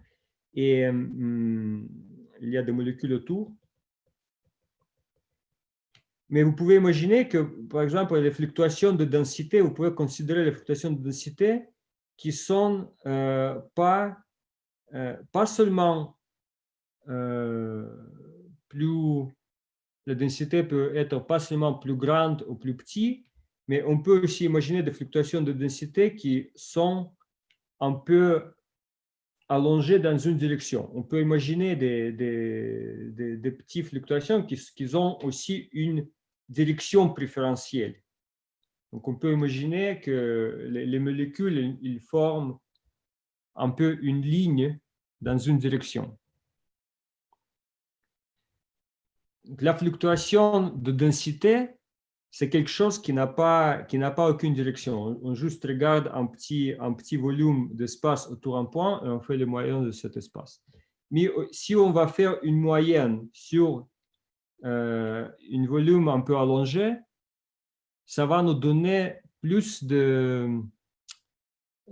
et il y a des molécules autour, mais vous pouvez imaginer que, par exemple, les fluctuations de densité, vous pouvez considérer les fluctuations de densité qui sont euh, pas, euh, pas seulement euh, plus, la densité peut être pas seulement plus grande ou plus petite, mais on peut aussi imaginer des fluctuations de densité qui sont un peu allongées dans une direction. On peut imaginer des, des, des, petites fluctuations qui, qui ont aussi une direction préférentielle. Donc, on peut imaginer que les, molécules, ils forment un peu une ligne dans une direction. La fluctuation de densité, c'est quelque chose qui n'a pas, qui pas aucune direction. On, juste regarde un petit, un petit volume d'espace autour d'un point et on fait le moyen de cet espace. Mais euh, si on va faire une moyenne sur euh, un volume un peu allongé, ça va nous donner plus de...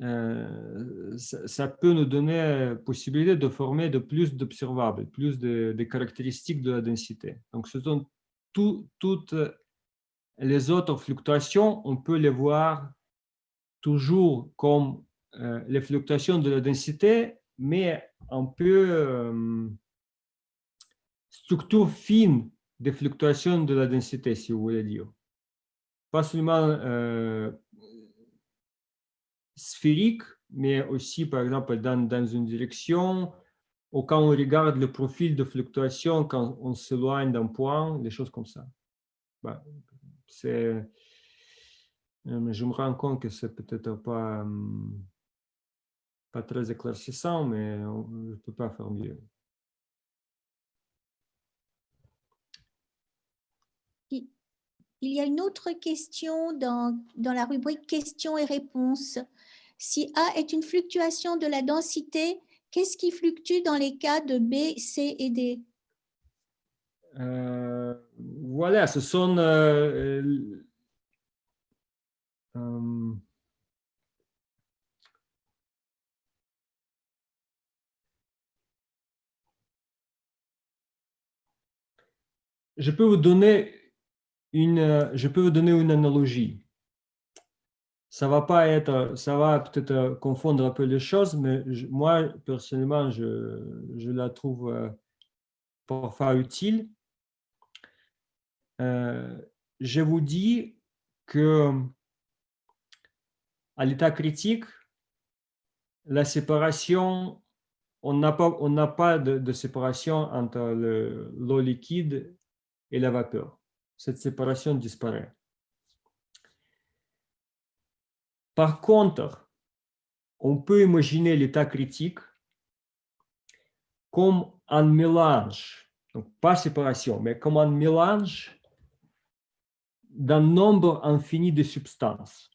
Euh, ça, peut nous donner possibilité de former de plus d'observables, plus de, caractéristiques de la densité. Donc, ce sont toutes les autres fluctuations, on peut les voir toujours comme euh, les fluctuations de la densité, mais un peu structure fine des fluctuations de la densité, si vous voulez dire. Pas seulement euh, sphérique, mais aussi, par exemple, dans, dans, une direction, ou quand on regarde le profil de fluctuation, quand on s'éloigne d'un point, des choses comme ça. Bah, c'est, euh, je me rends compte que c'est peut-être pas, hum, pas très éclaircissant, mais je ne peux pas faire mieux. Il y a une autre question dans, dans la rubrique questions et réponses. Si A est une fluctuation de la densité, qu'est-ce qui fluctue dans les cas de B, C et D? Euh, Voilà, ce sont... Euh, euh, je peux vous donner une, euh, je peux vous donner une analogie. Ça va pas être, ça va peut-être euh, confondre un peu les choses, mais moi, personnellement, je, je, la trouve euh, parfois utile. je vous dis que à l'état critique, la séparation, on n'a pas, on pas de, de séparation entre l'eau liquide et la vapeur cette séparation disparaît. Par contre, on peut imaginer l'état critique comme un mélange, donc pas séparation, mais comme un mélange d'un nombre infini de substances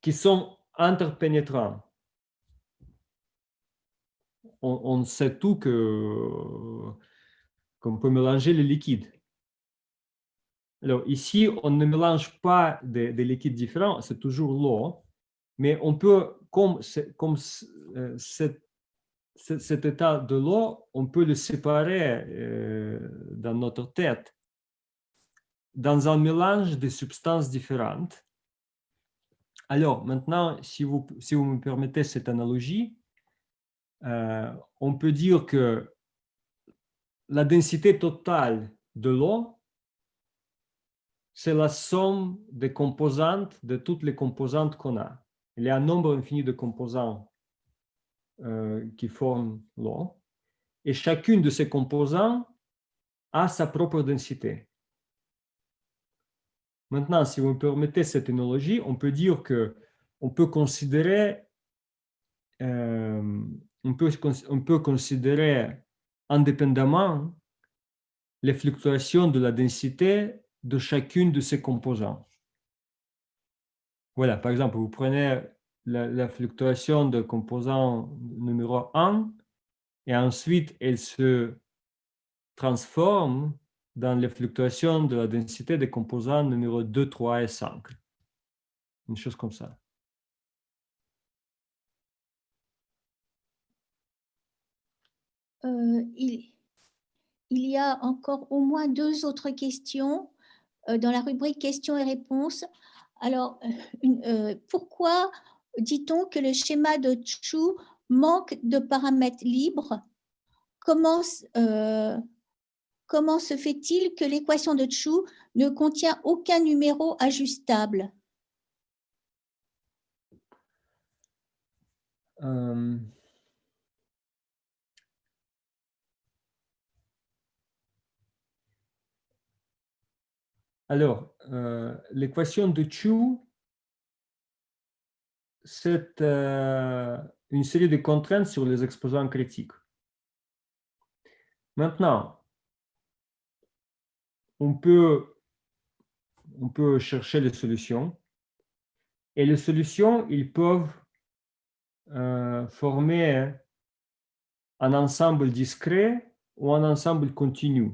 qui sont interpénétrantes. On, on sait tout que qu'on peut mélanger les liquides. Alors ici, on ne mélange pas des, liquides différents, c'est toujours l'eau, mais on peut, comme, comme euh, cet, état de l'eau, on peut le séparer euh, dans notre tête dans un mélange de substances différentes. Alors maintenant, si vous, si vous me permettez cette analogie, euh, on peut dire que la densité totale de l'eau, c'est la somme des composantes, de toutes les composantes qu'on a. Il y a un nombre infini de composants euh, qui forment l'eau. Et chacune de ces composants a sa propre densité. Maintenant, si vous me permettez cette analogie, on peut dire que on peut considérer, euh, on peut, on peut considérer indépendamment les fluctuations de la densité de chacune de ces composants. Voilà, par exemple, vous prenez la, fluctuation de composant numéro 1 et ensuite elle se transforme dans les fluctuations de la densité des composants numéro 2, 3 et 5. Une chose comme ça. Euh, il, y a encore au moins deux autres questions euh, dans la rubrique questions et réponses. Alors, euh, pourquoi dit-on que le schéma de Chu manque de paramètres libres? Comment, comment se fait-il que l'équation de Chu ne contient aucun numéro ajustable? Alors, euh, l'équation de Chu, c'est euh, une série de contraintes sur les exposants critiques. Maintenant, on peut, on peut chercher les solutions. Et les solutions, ils peuvent euh, former un ensemble discret ou un ensemble continu.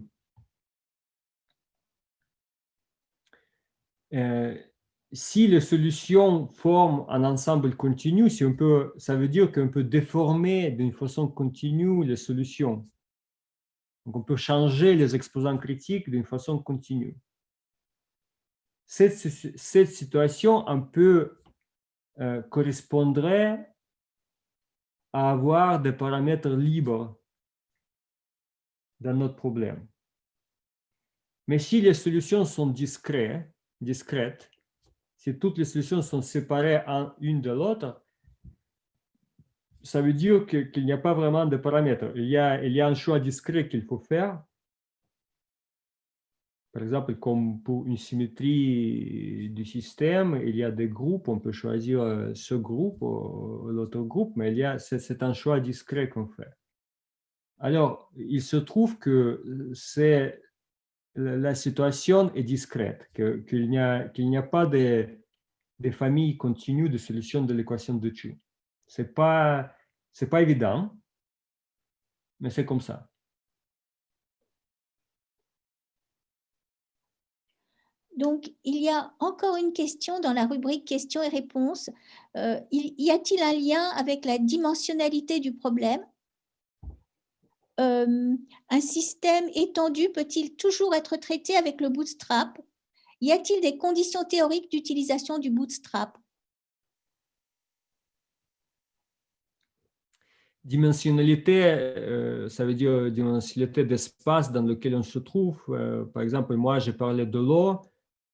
Euh, si les solutions forment un ensemble continu, si on peut, ça veut dire qu'on peut déformer d'une façon continue les solutions. Donc, on peut changer les exposants critiques d'une façon continue. Cette, situation un peu euh, correspondrait à avoir des paramètres libres dans notre problème. Mais si les solutions sont discrètes, discrète, si toutes les solutions sont séparées en une de l'autre, ça veut dire qu'il n'y a pas vraiment de paramètres. Il y a, il y a un choix discret qu'il faut faire. Par exemple, comme pour une symétrie du système, il y a des groupes, on peut choisir euh, ce groupe ou l'autre groupe, mais c'est un choix discret qu'on fait. Alors, il se trouve que c'est la situation est discrète, qu'il n'y a, a, pas de, familles continues de solutions de l'équation de Chu. Ce n'est pas, pas évident, mais c'est comme ça. Donc, il y a encore une question dans la rubrique questions et réponses. Euh, y a-t-il un lien avec la dimensionnalité du problème? Euh, un système étendu peut-il toujours être traité avec le bootstrap? Y a-t-il des conditions théoriques d'utilisation du bootstrap? Dimensionnalité, euh, ça veut dire dimensionnalité d'espace dans lequel on se trouve. Euh, par exemple, moi, j'ai parlé de l'eau.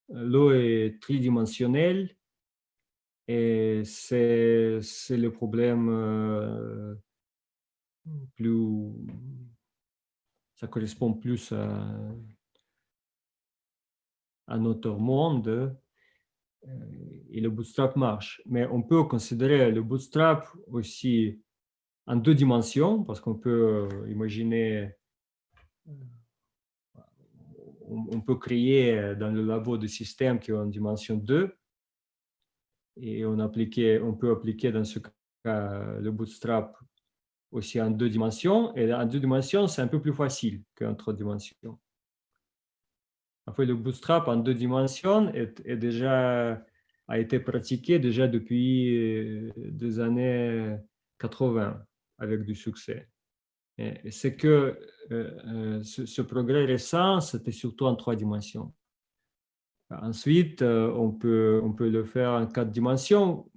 L'eau est tridimensionnelle et c'est le problème plus, ça correspond plus à, notre monde euh, et le bootstrap marche. Mais on peut considérer le bootstrap aussi en deux dimensions parce qu'on peut euh, imaginer, euh, on peut créer dans le labo des systèmes qui ont une dimension 2 et on, on peut appliquer dans ce cas le bootstrap aussi en deux dimensions. Et en deux dimensions, c'est un peu plus facile qu'en trois dimensions. En fait, le bootstrap en deux dimensions est, déjà, a été pratiqué déjà depuis euh, des années 80 avec du succès. C'est que euh, euh, ce, progrès récent, c'était surtout en trois dimensions. Ensuite, on, peut, on peut le faire en quatre dimensions.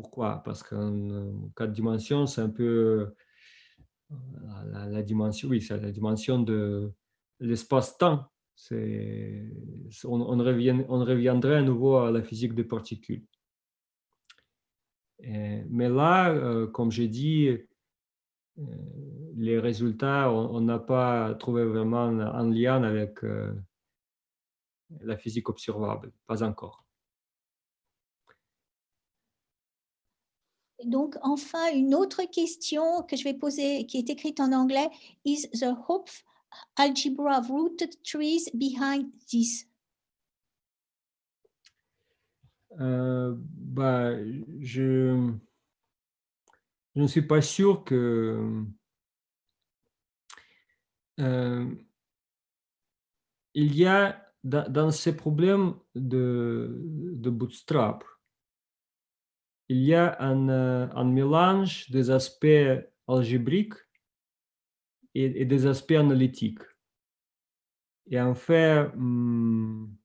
Pourquoi? Parce qu'en quatre dimensions, c'est un peu euh, la, dimension, oui, c'est la dimension de l'espace-temps. On, reviendrait à nouveau à la physique des particules. mais là, euh, comme j'ai dit, euh, les résultats, on n'a pas trouvé vraiment un lien avec la physique observable, pas encore. Donc, enfin, une autre question que je vais poser, qui est écrite en anglais, is the hope algebra of rooted trees behind this? Euh, bah, je, je ne suis pas sûr que euh, il y a dans, dans ces problèmes de, de bootstrap, il y a un, euh, un mélange des aspects algébriques et, des aspects analytiques. Et en fait, hum,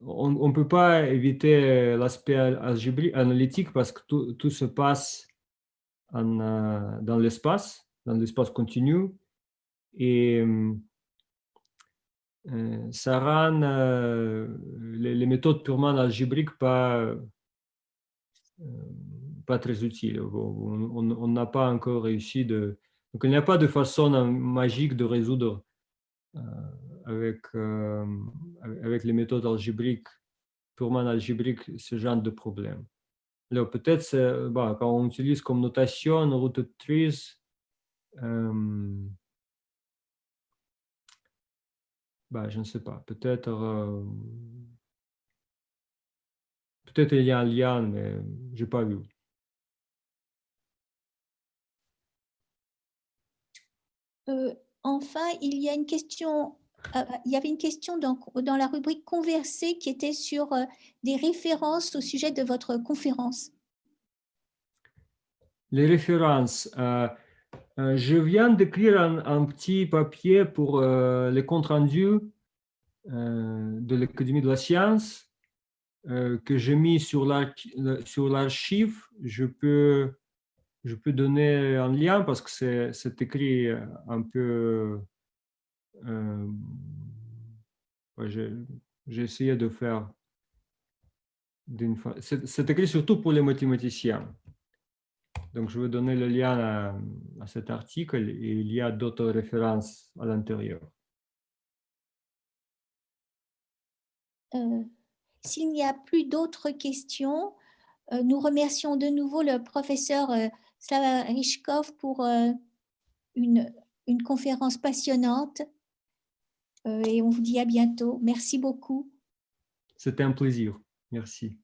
on ne peut pas éviter l'aspect analytique parce que tout, se passe euh, dans l'espace, dans l'espace continu. Et euh, ça rend euh, les, méthodes purement algébriques pas, euh, pas très utiles. On n'a pas encore réussi de... Donc il n'y a pas de façon magique de résoudre avec, euh, avec les méthodes algébriques, purement algébriques, ce genre de problème. Alors peut-être bah, quand on utilise comme notation route trees, euh, bah, je ne sais pas, peut-être euh, peut-être il y a un lien, mais je n'ai pas vu. Euh, enfin, il y a une question euh, il y avait une question dans, dans, la rubrique converser qui était sur des références au sujet de votre conférence. Les références. Euh, je viens d'écrire un, petit papier pour les comptes rendus de l'Académie de la science que j'ai mis sur l'archive. Je peux, je peux donner un lien parce que c'est écrit un peu euh, j'ai essayé de faire. C'est écrit surtout pour les mathématiciens. Donc, je vais donner le lien à, à cet article et il y a d'autres références à l'intérieur. Euh, S'il n'y a plus d'autres questions, euh, nous remercions de nouveau le professeur euh, Slava Rishkov pour euh, une, une conférence passionnante et on vous dit à bientôt. Merci beaucoup. C'était un plaisir. Merci.